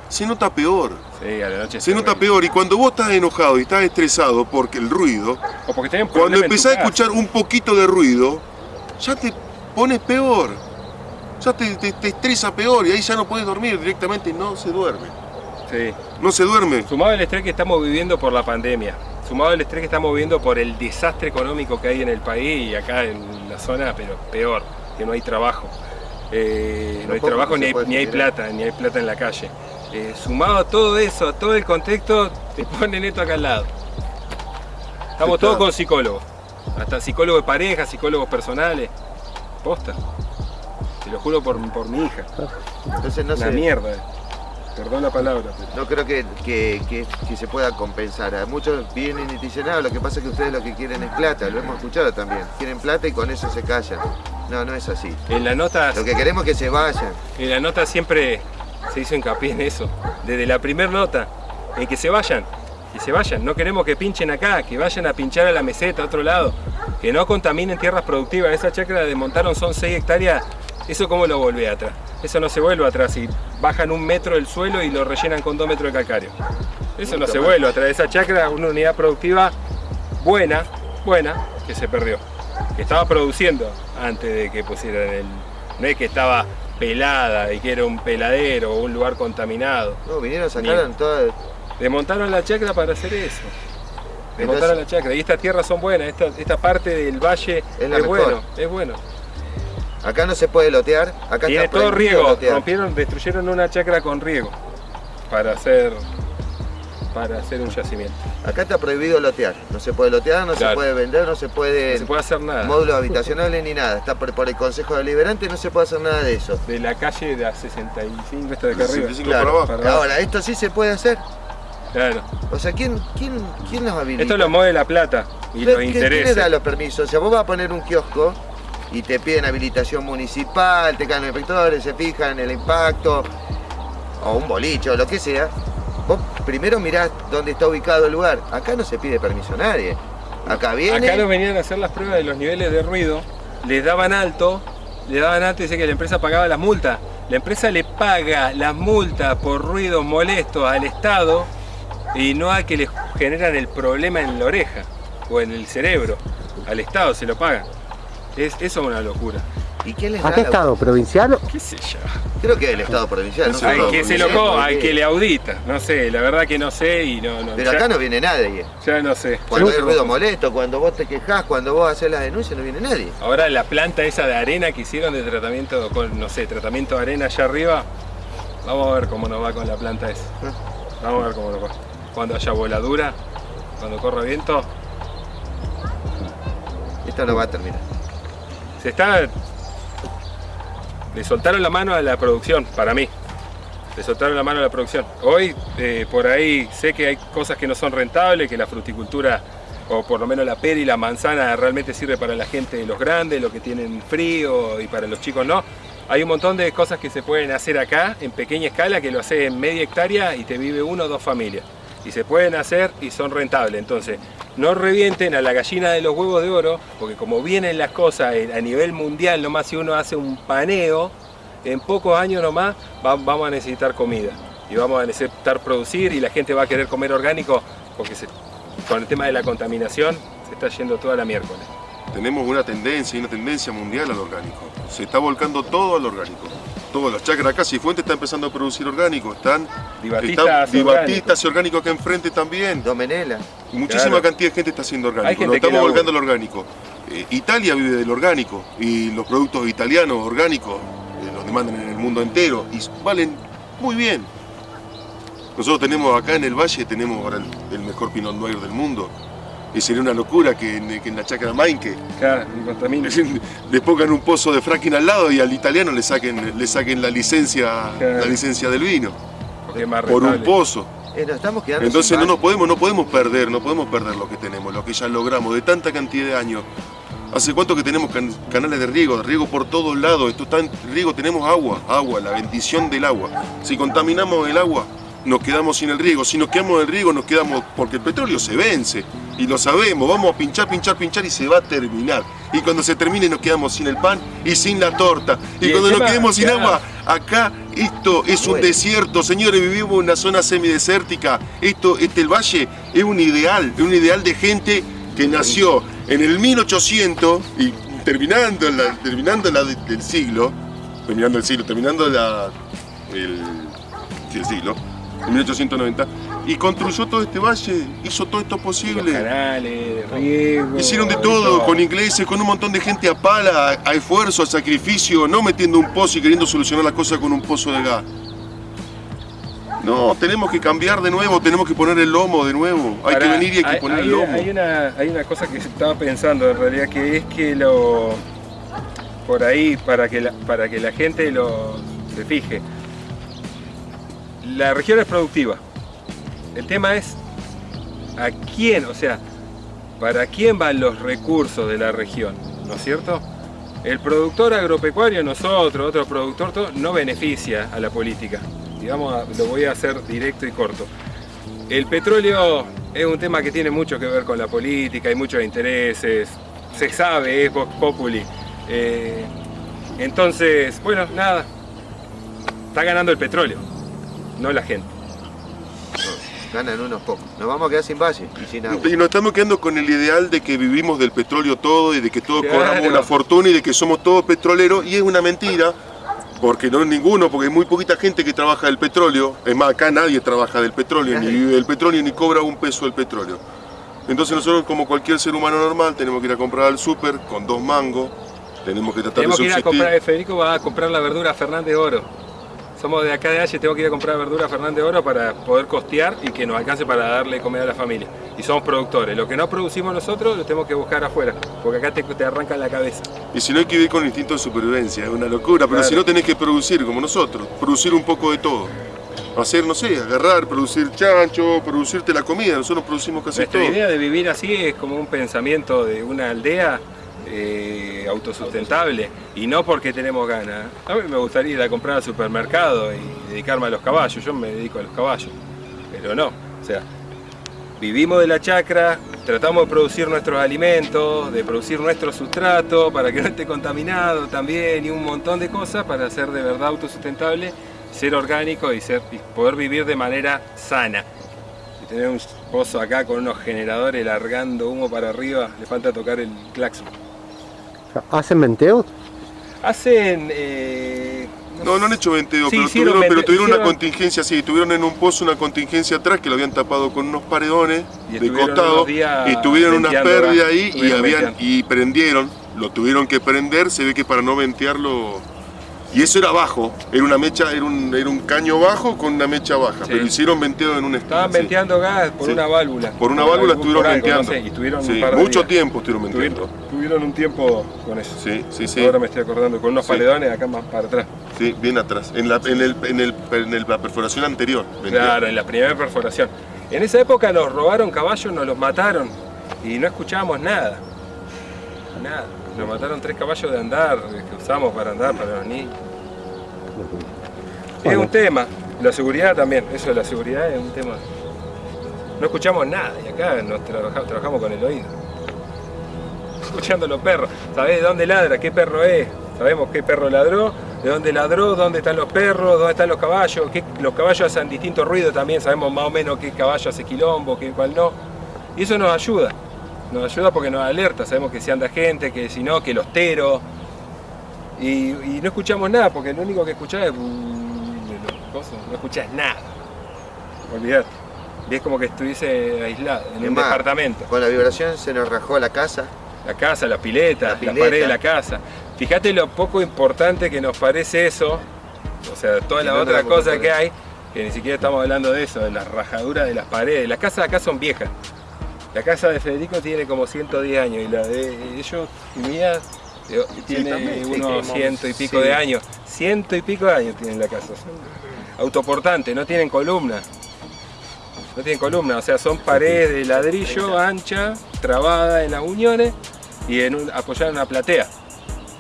se nota peor. Sí, a la noche Se nota peor, y cuando vos estás enojado y estás estresado porque el ruido, O porque tenés cuando problema en tu empezás a casa. escuchar un poquito de ruido, ya te pones peor. Ya te, te- te estresa peor y ahí ya no puedes dormir directamente, no se duerme. Sí. No se duerme. Sumado al estrés que estamos viviendo por la pandemia, sumado al estrés que estamos viviendo por el desastre económico que hay en el país y acá en la zona, pero peor, que no hay trabajo. Eh, no hay trabajo ni hay, ni hay plata, ni hay plata en la calle. Eh, sumado a todo eso, a todo el contexto, te ponen esto acá al lado. Estamos todos con psicólogos, hasta psicólogos de pareja, psicólogos personales. Posta. Te lo juro por, por mi hija. Entonces no Una mierda. Perdón la palabra. pero- No creo que, que- que- que se pueda compensar. Muchos vienen y te dicen, no, lo que pasa es que ustedes lo que quieren es plata, lo hemos escuchado también. Quieren plata y con eso se callan. No, no es así. En la nota Lo que queremos es que se vayan. En la nota siempre se hizo hincapié en eso, desde la primera nota, en que se vayan, que se vayan, no queremos que pinchen acá, que vayan a pinchar a la meseta, a otro lado, que no contaminen tierras productivas, esa chacra de montaron son 6 hectáreas, eso cómo lo volvé atrás, eso no se vuelve atrás, y bajan un metro del suelo y lo rellenan con dos metros de calcario, eso no se vuelve atrás, esa chacra una unidad productiva buena, buena, que se perdió, que estaba produciendo antes de que pusieran el, no es que estaba pelada y que era un peladero o un lugar contaminado. No, vinieron, sacaron todas... Desmontaron la chacra para hacer eso. Desmontaron la chacra. Y estas tierras son buenas, esta, esta parte del valle es, mejor. bueno, es bueno. Acá no se puede lotear, acá Tiene está todo riego, lotear. rompieron, destruyeron una chacra con riego para hacer, para hacer un yacimiento. Acá está prohibido lotear, no se puede lotear, no se Claro. puede vender, no se puede... No se puede hacer nada. Módulos habitacionales ni nada, está por, por el Consejo Deliberante, no se puede hacer nada de eso. De la calle de la 65, esta de acá arriba. Claro. Para abajo. Ahora, esto sí se puede hacer. Claro. O sea, ¿quién, quién, quién nos habilita? Esto lo mueve la plata y ¿Quién- los quién- ¿Quién intereses. le da los permisos? O sea, vos vas a poner un kiosco y te piden habilitación municipal, te caen los inspectores, se fijan en el impacto, o un bolicho, o lo que sea. Vos primero mirás dónde está ubicado el lugar. Acá no se pide permiso a nadie. Acá viene... Acá nos venían a hacer las pruebas de los niveles de ruido, les daban alto, le daban alto y dice que la empresa pagaba las multas. La empresa le paga las multas por ruidos molestos al Estado y no a que le generan el problema en la oreja o en el cerebro. Al Estado se lo pagan. Es, eso es una locura. ¿Y quién les ¿A qué estado? ¿Provincial? ¿Qué sé yo? Creo que el Estado provincial. no que se loco, hay porque- que le audita. No sé, la verdad que no sé y no... no Pero ya- acá no viene nadie. Ya no sé. Cuando hay ruido molesto, cuando vos te quejás, cuando vos haces las denuncias, no viene nadie. Ahora la planta esa de arena que hicieron de tratamiento, con, no sé, tratamiento de arena allá arriba, vamos a ver cómo nos va con la planta esa. Vamos a ver cómo nos va. Cuando haya voladura, cuando corra viento, Esto no va a terminar. se está... Le soltaron la mano a la producción, para mí. Le soltaron la mano a la producción. Hoy, eh, por ahí, sé que hay cosas que no son rentables, que la fruticultura, o por lo menos la pera y la manzana, realmente sirve para la gente de los grandes, los que tienen frío, y para los chicos no. Hay un montón de cosas que se pueden hacer acá, en pequeña escala, que lo hace en media hectárea y te vive uno o dos familias. Y se pueden hacer y son rentables. Entonces, no revienten a la gallina de los huevos de oro, porque como vienen las cosas a nivel mundial, nomás si uno hace un paneo, en pocos años nomás va- vamos a necesitar comida. Y vamos a necesitar producir y la gente va a querer comer orgánico, porque con el tema de la contaminación se está yendo toda la miércoles. Tenemos una tendencia, y una tendencia mundial al orgánico. Se está volcando todo al orgánico. Todas las chacras acá, Cifuentes está empezando a producir orgánico. Están Di Batista están- hace Di orgánico. Orgánico acá enfrente también. Domenela. Y muchísima Claro. cantidad de gente está haciendo orgánico. Nos estamos volcando al orgánico. Eh, Italia vive del orgánico y los productos italianos orgánicos eh, los demandan en el mundo entero y valen muy bien. Nosotros tenemos acá en el valle, tenemos ahora el, el mejor Pinot Noir del mundo. Y sería una locura que en, que en la chacra Mainque Claro, le pongan un pozo de fracking al lado y al italiano le saquen, le saquen la licencia, Claro. la licencia del vino Porque es más por un pozo. Eh, nos estamos quedando Entonces sin no nos baño. podemos, no podemos perder, no podemos perder lo que tenemos, lo que ya logramos de tanta cantidad de años. ¿Hace cuánto que tenemos can- canales de riego? De riego por todos lados. Esto está en riego, tenemos agua, agua, la bendición del agua. Si contaminamos el agua, nos quedamos sin el riego. Si nos quedamos el riego, nos quedamos. porque el petróleo se vence. Y lo sabemos, vamos a pinchar, pinchar, pinchar y se va a terminar. Y cuando se termine, nos quedamos sin el pan y sin la torta. Y, cuando nos quedemos sin agua, acá esto es un Bueno. desierto, señores, vivimos en una zona semidesértica. Esto, este el valle es un ideal, es un ideal de gente que nació en el 1800 y terminando la, terminando la de- del siglo, terminando el siglo, terminando la, el, el siglo, en 1890, y construyó todo este valle, hizo todo esto Los posible. canales, riego. Hicieron de todo, con ingleses, con un montón de gente a pala, a, a esfuerzo, a sacrificio, no metiendo un pozo y queriendo solucionar las cosas con un pozo de gas. No, tenemos que cambiar de nuevo, tenemos que poner el lomo de nuevo. Hay que venir y hay que poner el lomo. Hay una, hay una cosa que estaba pensando en realidad, que es que lo. Por ahí, para que la, para que la gente lo se fije. La región es productiva. El tema es a quién, o sea, para quién van los recursos de la región, ¿no es cierto? El productor agropecuario, nosotros, otro productor, no beneficia a la política. a- lo voy a hacer directo y corto. El petróleo es un tema que tiene mucho que ver con la política, hay muchos intereses, se sabe, es Vox Populi. Eh, entonces, bueno, nada, está ganando el petróleo, no la gente. Ganan unos pocos. Nos vamos a quedar sin valle y sin agua. Y nos estamos quedando con el ideal de que vivimos del petróleo todo y de que todos Claro. cobramos una fortuna y de que somos todos petroleros y es una mentira. Porque no es ninguno, porque hay muy poquita gente que trabaja del petróleo. Es más, acá nadie trabaja del petróleo, ni vive del petróleo, ni cobra un peso del petróleo. Entonces nosotros, como cualquier ser humano normal, tenemos que ir a comprar al súper con dos mangos. Tenemos que tratar Tenemos de que ir a subsistir. comprar, Federico va a comprar la verdura a Fernández Oro. Somos de acá de Halle, tengo que ir a comprar verdura a Fernández Oro para poder costear y que nos alcance para darle comida a la familia. Y somos productores. Lo que no producimos nosotros lo tenemos que buscar afuera, porque acá te, te arrancan la cabeza. Y si no hay que vivir con instinto de supervivencia, es una locura. Pero Claro. si no tenés que producir como nosotros, producir un poco de todo. Hacer, no sé, agarrar, producir chancho, producirte la comida. Nosotros producimos casi Nuestra todo. idea de vivir así es como un pensamiento de una aldea eh, autosustentable y no porque tenemos ganas. A mí me gustaría ir a comprar al supermercado y dedicarme a los caballos, yo me dedico a los caballos, pero no, o sea, vivimos de la chacra, tratamos de producir nuestros alimentos, de producir nuestro sustrato para que no esté contaminado también y un montón de cosas para ser de verdad autosustentable, ser orgánico y, ser, poder vivir de manera sana. Y tener un pozo acá con unos generadores largando humo para arriba, le falta tocar el claxon. ¿Hacen venteos? Hacen... eh, No, no han hecho venteo, Sí, pero, hicieron tuvieron, pero una contingencia, sí, tuvieron en un pozo una contingencia atrás que lo habían tapado con unos paredones Y de costado y tuvieron una venteando, pérdida ¿verdad? ahí y, habían, venteando. y prendieron, lo tuvieron que prender, se ve que para no ventearlo... Y eso era bajo, era una mecha, era un, era un caño bajo con una mecha baja, Sí. pero hicieron venteo en un Estaban sí. venteando gas por Sí. una válvula. Por una Por válvula estuvieron no venteando. sé, y estuvieron Sí, un par de mucho días. tiempo estuvieron venteando. Tuvieron, tuvieron un tiempo con eso. Sí, sí, sí. Ahora me estoy acordando, con unos paledones acá más para atrás. Sí, bien atrás, en la, en el, en el, en el- la perforación anterior. Claro, en la primera perforación. En esa época nos robaron caballos, nos los mataron y no escuchábamos nada. Nada. Nos mataron tres caballos de andar que usamos para andar para los niños. Es un tema. La seguridad también. Eso de la seguridad es un tema. No escuchamos nada y acá nos trabaja- trabajamos con el oído. Escuchando los perros. ¿Sabés de dónde ladra? ¿Qué perro es? Sabemos qué perro ladró, de dónde ladró, dónde están los perros, dónde están los caballos. qué- los caballos hacen distintos ruidos también. Sabemos más o menos qué caballo hace quilombo, qué cuál no. Y eso nos ayuda. Nos ayuda porque nos alerta. Sabemos que si anda gente, que si no, que los teros. Y, y no escuchamos nada porque lo único que escuchás es. cosas, no escuchás nada. Olvidate. Y es como que estuviese aislado, en un departamento. Con la vibración se nos rajó la casa. La casa, la pileta, La la, pileta. pared de la casa. Fíjate lo poco importante que nos parece eso, o sea, toda la no otra cosa que hay, que ni siquiera estamos hablando de eso, de las rajaduras de las paredes. Las casas acá son viejas. La casa de Federico tiene como 110 años y la de ellos y mía eh, tiene sí, unos sí, ciento y pico sí. de años. Ciento y pico de años tienen la casa. Son autoportantes, no tienen columna. No tienen columna, o sea, son paredes de ladrillo ancha, trabada en las uniones y en un, apoyada en una platea,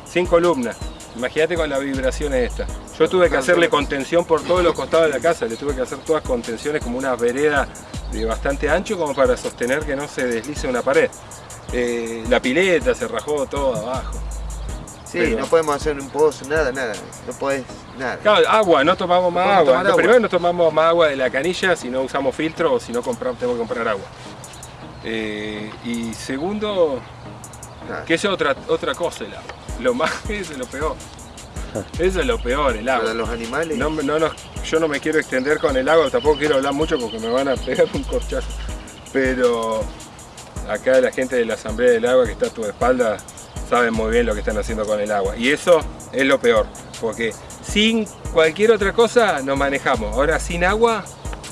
sin columna. Imagínate con las vibraciones estas. Yo tuve que hacerle contención por todos los costados de la casa, le tuve que hacer todas contenciones como una vereda de bastante ancho como para sostener que no se deslice una pared. Eh, la pileta se rajó todo abajo. Sí, Pero- no podemos hacer un pozo, nada, nada. No podés, nada. Claro, agua, no tomamos más agua. Primero no tomamos más agua de la canilla si no usamos filtro o si no compramos, tenemos que comprar agua. Eh, y segundo, que es otra, otra cosa el agua. Lo más, eso es lo peor. Eso es lo peor, el agua. Para los animales. No, me- no nos- yo no me quiero extender con el agua, tampoco quiero hablar mucho porque me van a pegar un corchazo. Pero acá la gente de la Asamblea del Agua que está a tu espalda saben muy bien lo que están haciendo con el agua. Y eso es lo peor, porque sin cualquier otra cosa nos manejamos. Ahora sin agua,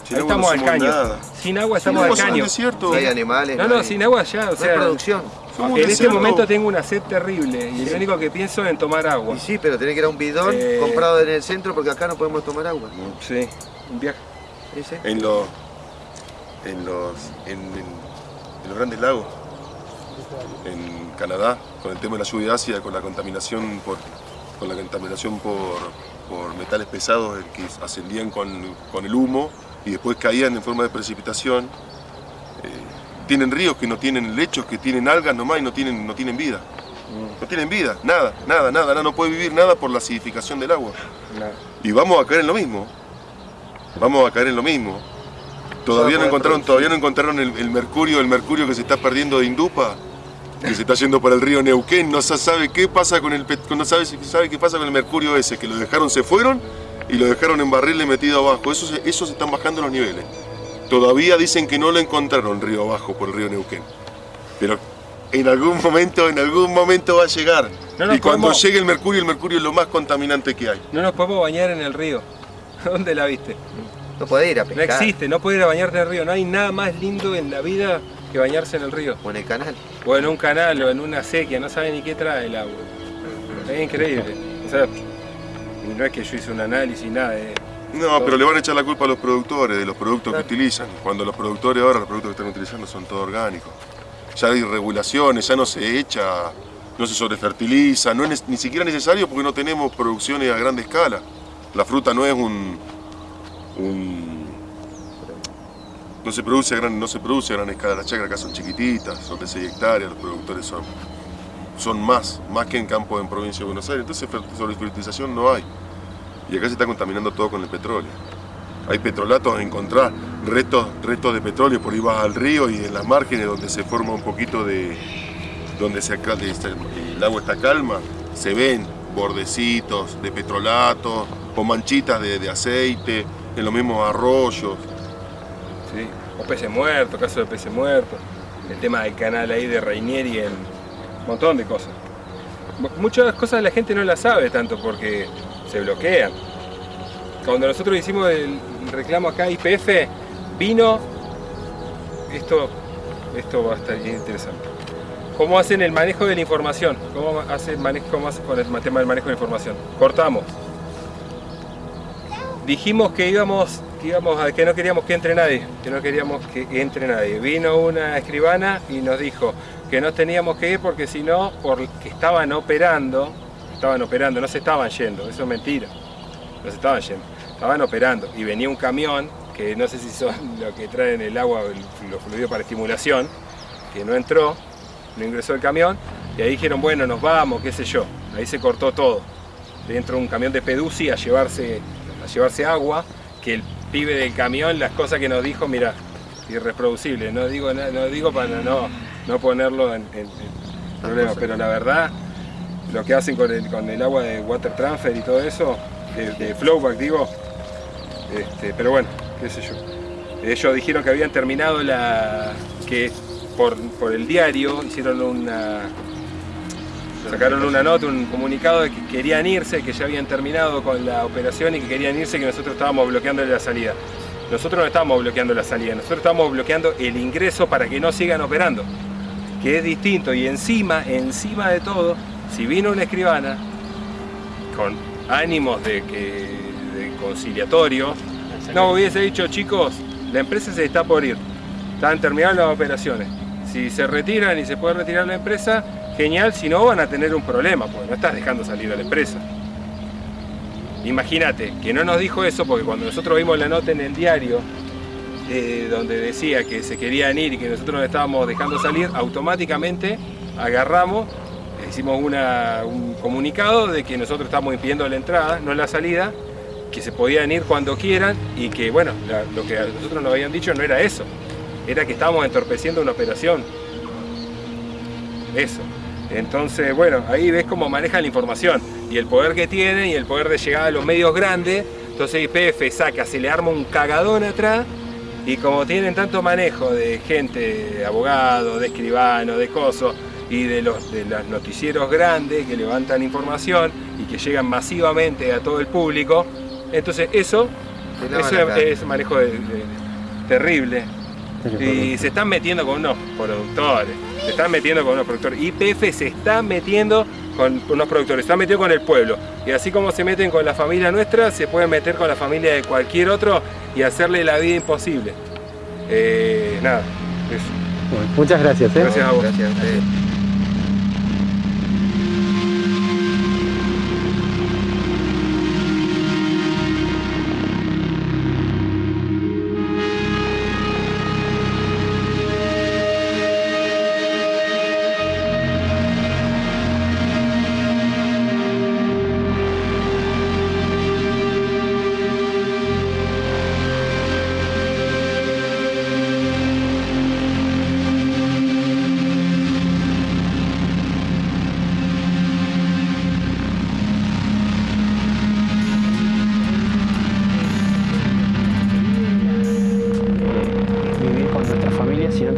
Sin ahí agua no estamos al caño. nada. Sin agua Sin estamos agua al caño. desierto. No hay animales. No, no, hay- sin agua ya, o no hay producción. En este momento tengo una sed terrible y Sí. lo único que pienso es en tomar agua. Y sí, pero tenés que ir a un bidón Eh. comprado en el centro porque acá no podemos tomar agua. Sí, un viaje. Sí. En los, en los, en, en- en los grandes lagos, en Canadá, con el tema de la lluvia ácida, con la contaminación por, con la contaminación por, por metales pesados que ascendían con, con el humo y después caían en forma de precipitación. Eh, tienen ríos que no tienen lechos, que tienen algas nomás y no tienen, no tienen vida. No tienen vida, nada, nada, nada, nada, no puede vivir nada por la acidificación del agua. Y vamos a caer en lo mismo. Vamos a caer en lo mismo. Todavía no encontraron, todavía no encontraron el, el mercurio, el mercurio que se está perdiendo de Indupa, que se está yendo para el río Neuquén, no se sabe qué pasa con el no sabe, sabe qué pasa con el mercurio ese, que lo dejaron, se fueron y lo dejaron en barriles metido abajo. Eso eso se están bajando los niveles. Todavía dicen que no lo encontraron río abajo por el río Neuquén. Pero en algún momento, en algún momento va a llegar. No y cuando podemos- llegue el mercurio, el mercurio es lo más contaminante que hay. No nos podemos bañar en el río. ¿Dónde la viste? No podés ir a No pescar. existe, no puedes ir a bañarte en el río. No hay nada más lindo en la vida que bañarse en el río. O en el canal. O en un canal o en una sequía, no sabe ni qué trae el agua. Es increíble. O sea, y no es que yo hice un análisis, nada. eh. No, pero le van a echar la culpa a los productores de los productos que utilizan. Cuando los productores ahora, los productos que están utilizando son todos orgánicos. Ya hay regulaciones, ya no se echa, no se sobrefertiliza, no es ni siquiera necesario porque no tenemos producciones a grande escala. La fruta no es un... no se produce a gran, no se produce a gran escala, las chacras acá son chiquititas, son de 6 hectáreas, los productores son, son más, más que en campo en provincia de Buenos Aires, entonces fer- sobrefertilización no hay. Y acá se está contaminando todo con el petróleo. Hay petrolatos, encontrar restos, restos de petróleo, por ahí vas al río y en las márgenes donde se forma un poquito de... donde se, el agua está calma, se ven bordecitos de petrolato o manchitas de, de aceite en los mismos arroyos. Sí. O peces muertos, caso de peces muertos. El tema del canal ahí de Rainieri, en un montón de cosas. Mu- Muchas cosas la gente no las sabe tanto porque se bloquean. Cuando nosotros hicimos el reclamo acá IPF, vino, esto, esto va a estar bien interesante. ¿Cómo hacen el manejo de la información? ¿Cómo hacen manejo, cómo con el tema del manejo de la información? Cortamos. Dijimos que íbamos, que íbamos a que no queríamos que entre nadie, que no queríamos que entre nadie. Vino una escribana y nos dijo que no teníamos que ir porque si no, porque estaban operando, estaban operando, no se estaban yendo, eso es mentira. No se estaban yendo, estaban operando y venía un camión que no sé si son lo que traen el agua, los fluidos para estimulación, que no entró, no ingresó el camión y ahí dijeron, bueno, nos vamos, qué sé yo. Ahí se cortó todo. Dentro de un camión de Pedusi a llevarse, a llevarse agua, que el pibe del camión, las cosas que nos dijo, mira, irreproducible. No digo, no digo para no, no ponerlo en, en- en problemas, pero la verdad, lo que hacen con el, con el agua de water transfer y todo eso, de, flowback digo, este, pero bueno, qué sé yo. Ellos dijeron que habían terminado la. que por, por el diario hicieron una. sacaron una nota, un comunicado de que querían irse, que ya habían terminado con la operación y que querían irse, que nosotros estábamos bloqueando la salida. Nosotros no estábamos bloqueando la salida, nosotros estábamos bloqueando el ingreso para que no sigan operando, que es distinto. Y encima, encima de todo, si vino una escribana con ánimos de, que, de conciliatorio, no hubiese dicho, chicos, la empresa se está por ir, están terminadas las operaciones. Si se retiran y se puede retirar la empresa, genial, si no van a tener un problema, porque no estás dejando salir a la empresa. Imagínate, que no nos dijo eso porque cuando nosotros vimos la nota en el diario, eh, donde decía que se querían ir y que nosotros nos estábamos dejando salir, automáticamente agarramos, hicimos un comunicado de que nosotros estábamos impidiendo la entrada, no la salida, que se podían ir cuando quieran y que, bueno, lo que nosotros nos habían dicho no era eso, era que estábamos entorpeciendo una operación. Eso. Entonces, bueno, ahí ves cómo manejan la información y el poder que tienen y el poder de llegar a los medios grandes. Entonces IPF saca, se le arma un cagadón atrás y como tienen tanto manejo de gente, de abogados, de escribanos, de cosos y de los, de los noticieros grandes que levantan información y que llegan masivamente a todo el público, entonces eso, eso es, manejo de- de- terrible. Y se están metiendo con unos productores, se están metiendo con unos productores. IPF se está metiendo con unos productores, se está metiendo con el pueblo. Y así como se meten con la familia nuestra, se pueden meter con la familia de cualquier otro y hacerle la vida imposible. Eh, nada, eso. Bueno, muchas gracias. ¿eh? Gracias a vos. Gracias a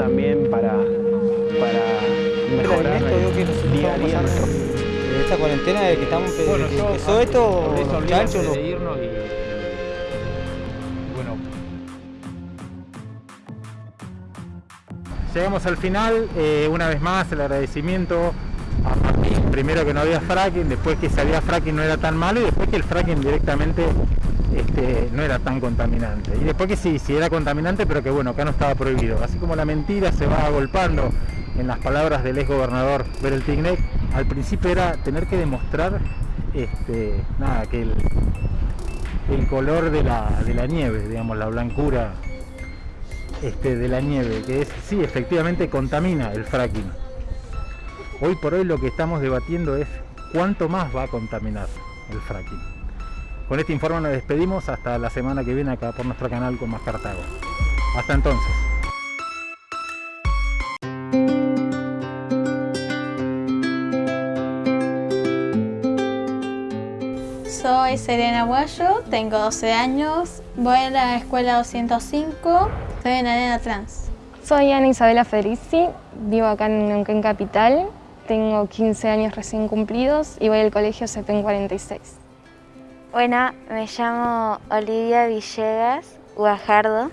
también para, para mejorar esto, día a día nuestro. Esta cuarentena de que estamos eh, bueno, ah, esto. De irnos y, bueno. Llegamos al final, eh, una vez más el agradecimiento a Martín, primero que no había fracking, después que si fracking no era tan malo y después que el fracking directamente este, no era tan contaminante. Y después que sí, sí era contaminante, pero que bueno, acá no estaba prohibido. Así como la mentira se va agolpando en las palabras del ex gobernador Berel Tignek, al principio era tener que demostrar este, nada, que el, el color de la, de la nieve, digamos, la blancura este, de la nieve, que es, sí, efectivamente contamina el fracking. Hoy por hoy lo que estamos debatiendo es cuánto más va a contaminar el fracking. Con este informe nos despedimos hasta la semana que viene acá por nuestro canal con más Cartago. Hasta entonces. Soy Serena Guayo, tengo 12 años, voy a la escuela 205, soy una nena trans. Soy Ana Isabela Federici, vivo acá en Neuquén Capital, tengo 15 años recién cumplidos y voy al colegio CEPEN 46. Bueno, me llamo Olivia Villegas Guajardo.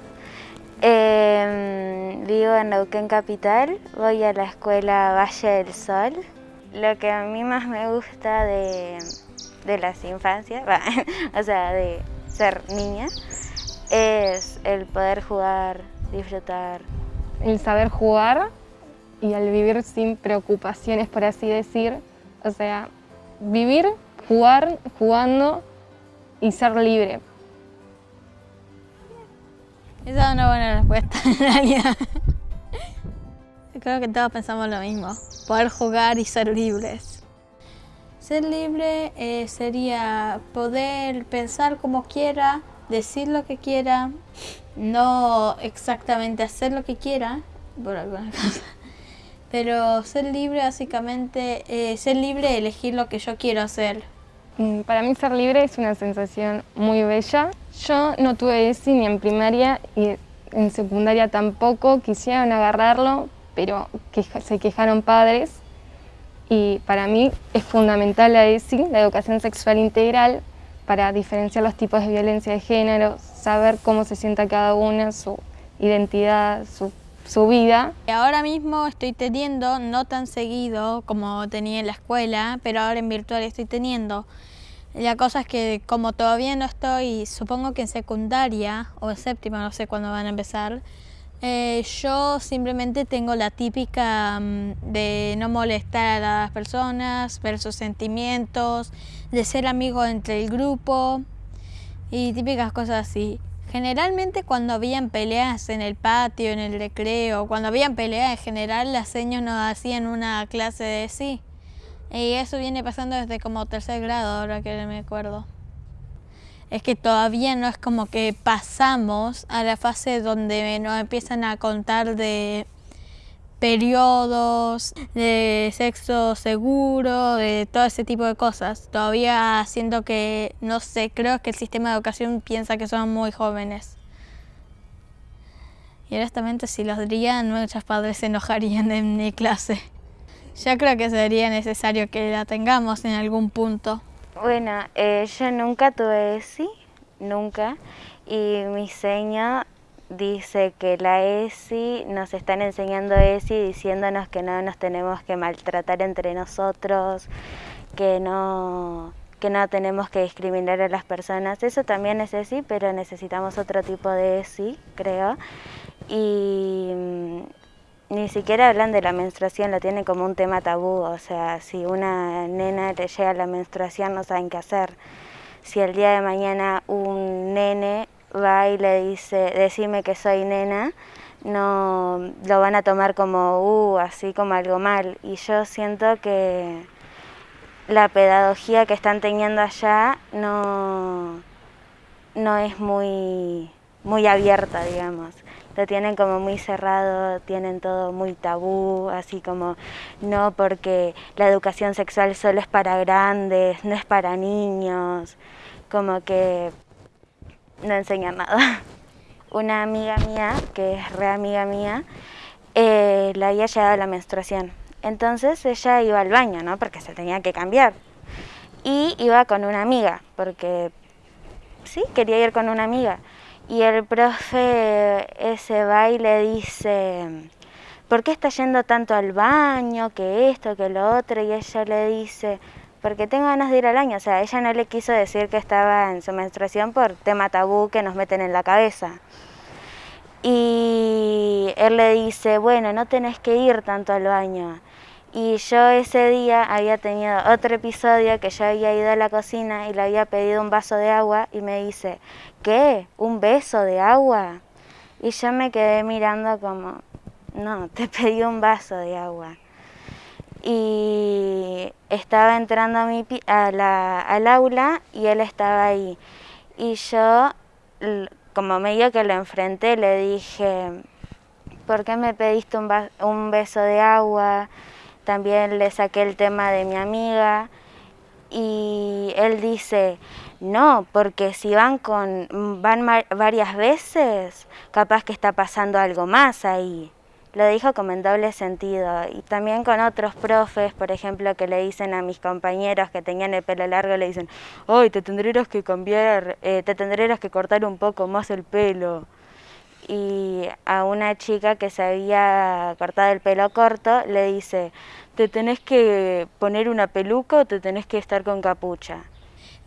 Eh, vivo en Neuquén Capital, voy a la escuela Valle del Sol. Lo que a mí más me gusta de, de las infancias, o sea, de ser niña, es el poder jugar, disfrutar. El saber jugar y el vivir sin preocupaciones, por así decir. O sea, vivir, jugar, jugando y ser libre. Esa es una buena respuesta, en realidad. Creo que todos pensamos lo mismo, poder jugar y ser libres. Ser libre eh, sería poder pensar como quiera, decir lo que quiera, no exactamente hacer lo que quiera, por alguna cosa. Pero ser libre básicamente, eh, ser libre de elegir lo que yo quiero hacer. Mm, Para mí ser libre es una sensación muy bella. Yo no tuve ESI ni en primaria y en secundaria tampoco. Quisieron agarrarlo, pero se quejaron padres. Y para mí es fundamental la ESI, la educación sexual integral, para diferenciar los tipos de violencia de género, saber cómo se sienta cada una, su identidad, su, su vida. Ahora mismo estoy teniendo, no tan seguido como tenía en la escuela, pero ahora en virtual estoy teniendo. La cosa es que como todavía no estoy, supongo que en secundaria o en séptima, no sé cuándo van a empezar, eh, yo simplemente tengo la típica mm, de no molestar a las personas, ver sus sentimientos, de ser amigo entre el grupo y típicas cosas así. Generalmente cuando habían peleas en el patio, en el recreo, cuando habían peleas en general, las señas nos hacían una clase de sí. Y eso viene pasando desde como tercer grado, ahora que me acuerdo. Es que todavía no es como que pasamos a la fase donde nos empiezan a contar de periodos, de sexo seguro, de todo ese tipo de cosas. Todavía siento que, no sé, creo que el sistema de educación piensa que son muy jóvenes. Y honestamente si los dirían, muchos padres se enojarían en mi clase. Yo creo que sería necesario que la tengamos en algún punto. Bueno, eh, yo nunca tuve ESI, nunca, y mi seño dice que la ESI, nos están enseñando ESI diciéndonos que no nos tenemos que maltratar entre nosotros, que no, que no tenemos que discriminar a las personas. Eso también es ESI, pero necesitamos otro tipo de ESI, creo. Y mm, ni siquiera hablan de la menstruación, lo tienen como un tema tabú, o sea, si una nena le llega la menstruación no saben qué hacer. Si el día de mañana un nene va y le dice, decime que soy nena, no lo van a tomar como, uh, así como algo mal. Y yo siento que la pedagogía que están teniendo allá no, no es muy, muy abierta, digamos. Lo tienen como muy cerrado, tienen todo muy tabú, así como no porque la educación sexual solo es para grandes, no es para niños, como que no enseñan nada. Una amiga mía, que es re amiga mía, eh, le había llegado la menstruación. Entonces ella iba al baño, ¿no? Porque se tenía que cambiar. Y iba con una amiga, porque sí, quería ir con una amiga. Y el profe ese va y le dice, ¿por qué está yendo tanto al baño? Que esto, que lo otro. Y ella le dice, porque tengo ganas de ir al baño. O sea, ella no le quiso decir que estaba en su menstruación por tema tabú que nos meten en la cabeza. Y él le dice, bueno, no tenés que ir tanto al baño. Y yo ese día había tenido otro episodio que yo había ido a la cocina y le había pedido un vaso de agua y me dice, ¿qué? ¿Un beso de agua? Y yo me quedé mirando como, no, te pedí un vaso de agua. Y estaba entrando a mi, a la, al aula y él estaba ahí. Y yo, como medio que lo enfrenté, le dije, ¿por qué me pediste un, un beso de agua? También le saqué el tema de mi amiga y él dice, no, porque si van con van varias veces, capaz que está pasando algo más ahí. Lo dijo como en doble sentido. Y también con otros profes, por ejemplo, que le dicen a mis compañeros que tenían el pelo largo, le dicen, ¡ay, te tendrías que cambiar, eh, te tendrías que cortar un poco más el pelo! y a una chica que se había cortado el pelo corto le dice, ¿te tenés que poner una peluca o te tenés que estar con capucha?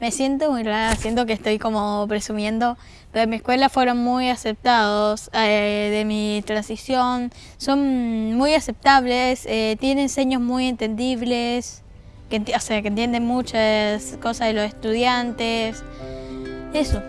Me siento muy rara, siento que estoy como presumiendo, pero en mi escuela fueron muy aceptados eh, de mi transición, son muy aceptables, eh, tienen seños muy entendibles, que, o sea, que entienden muchas cosas de los estudiantes, eso.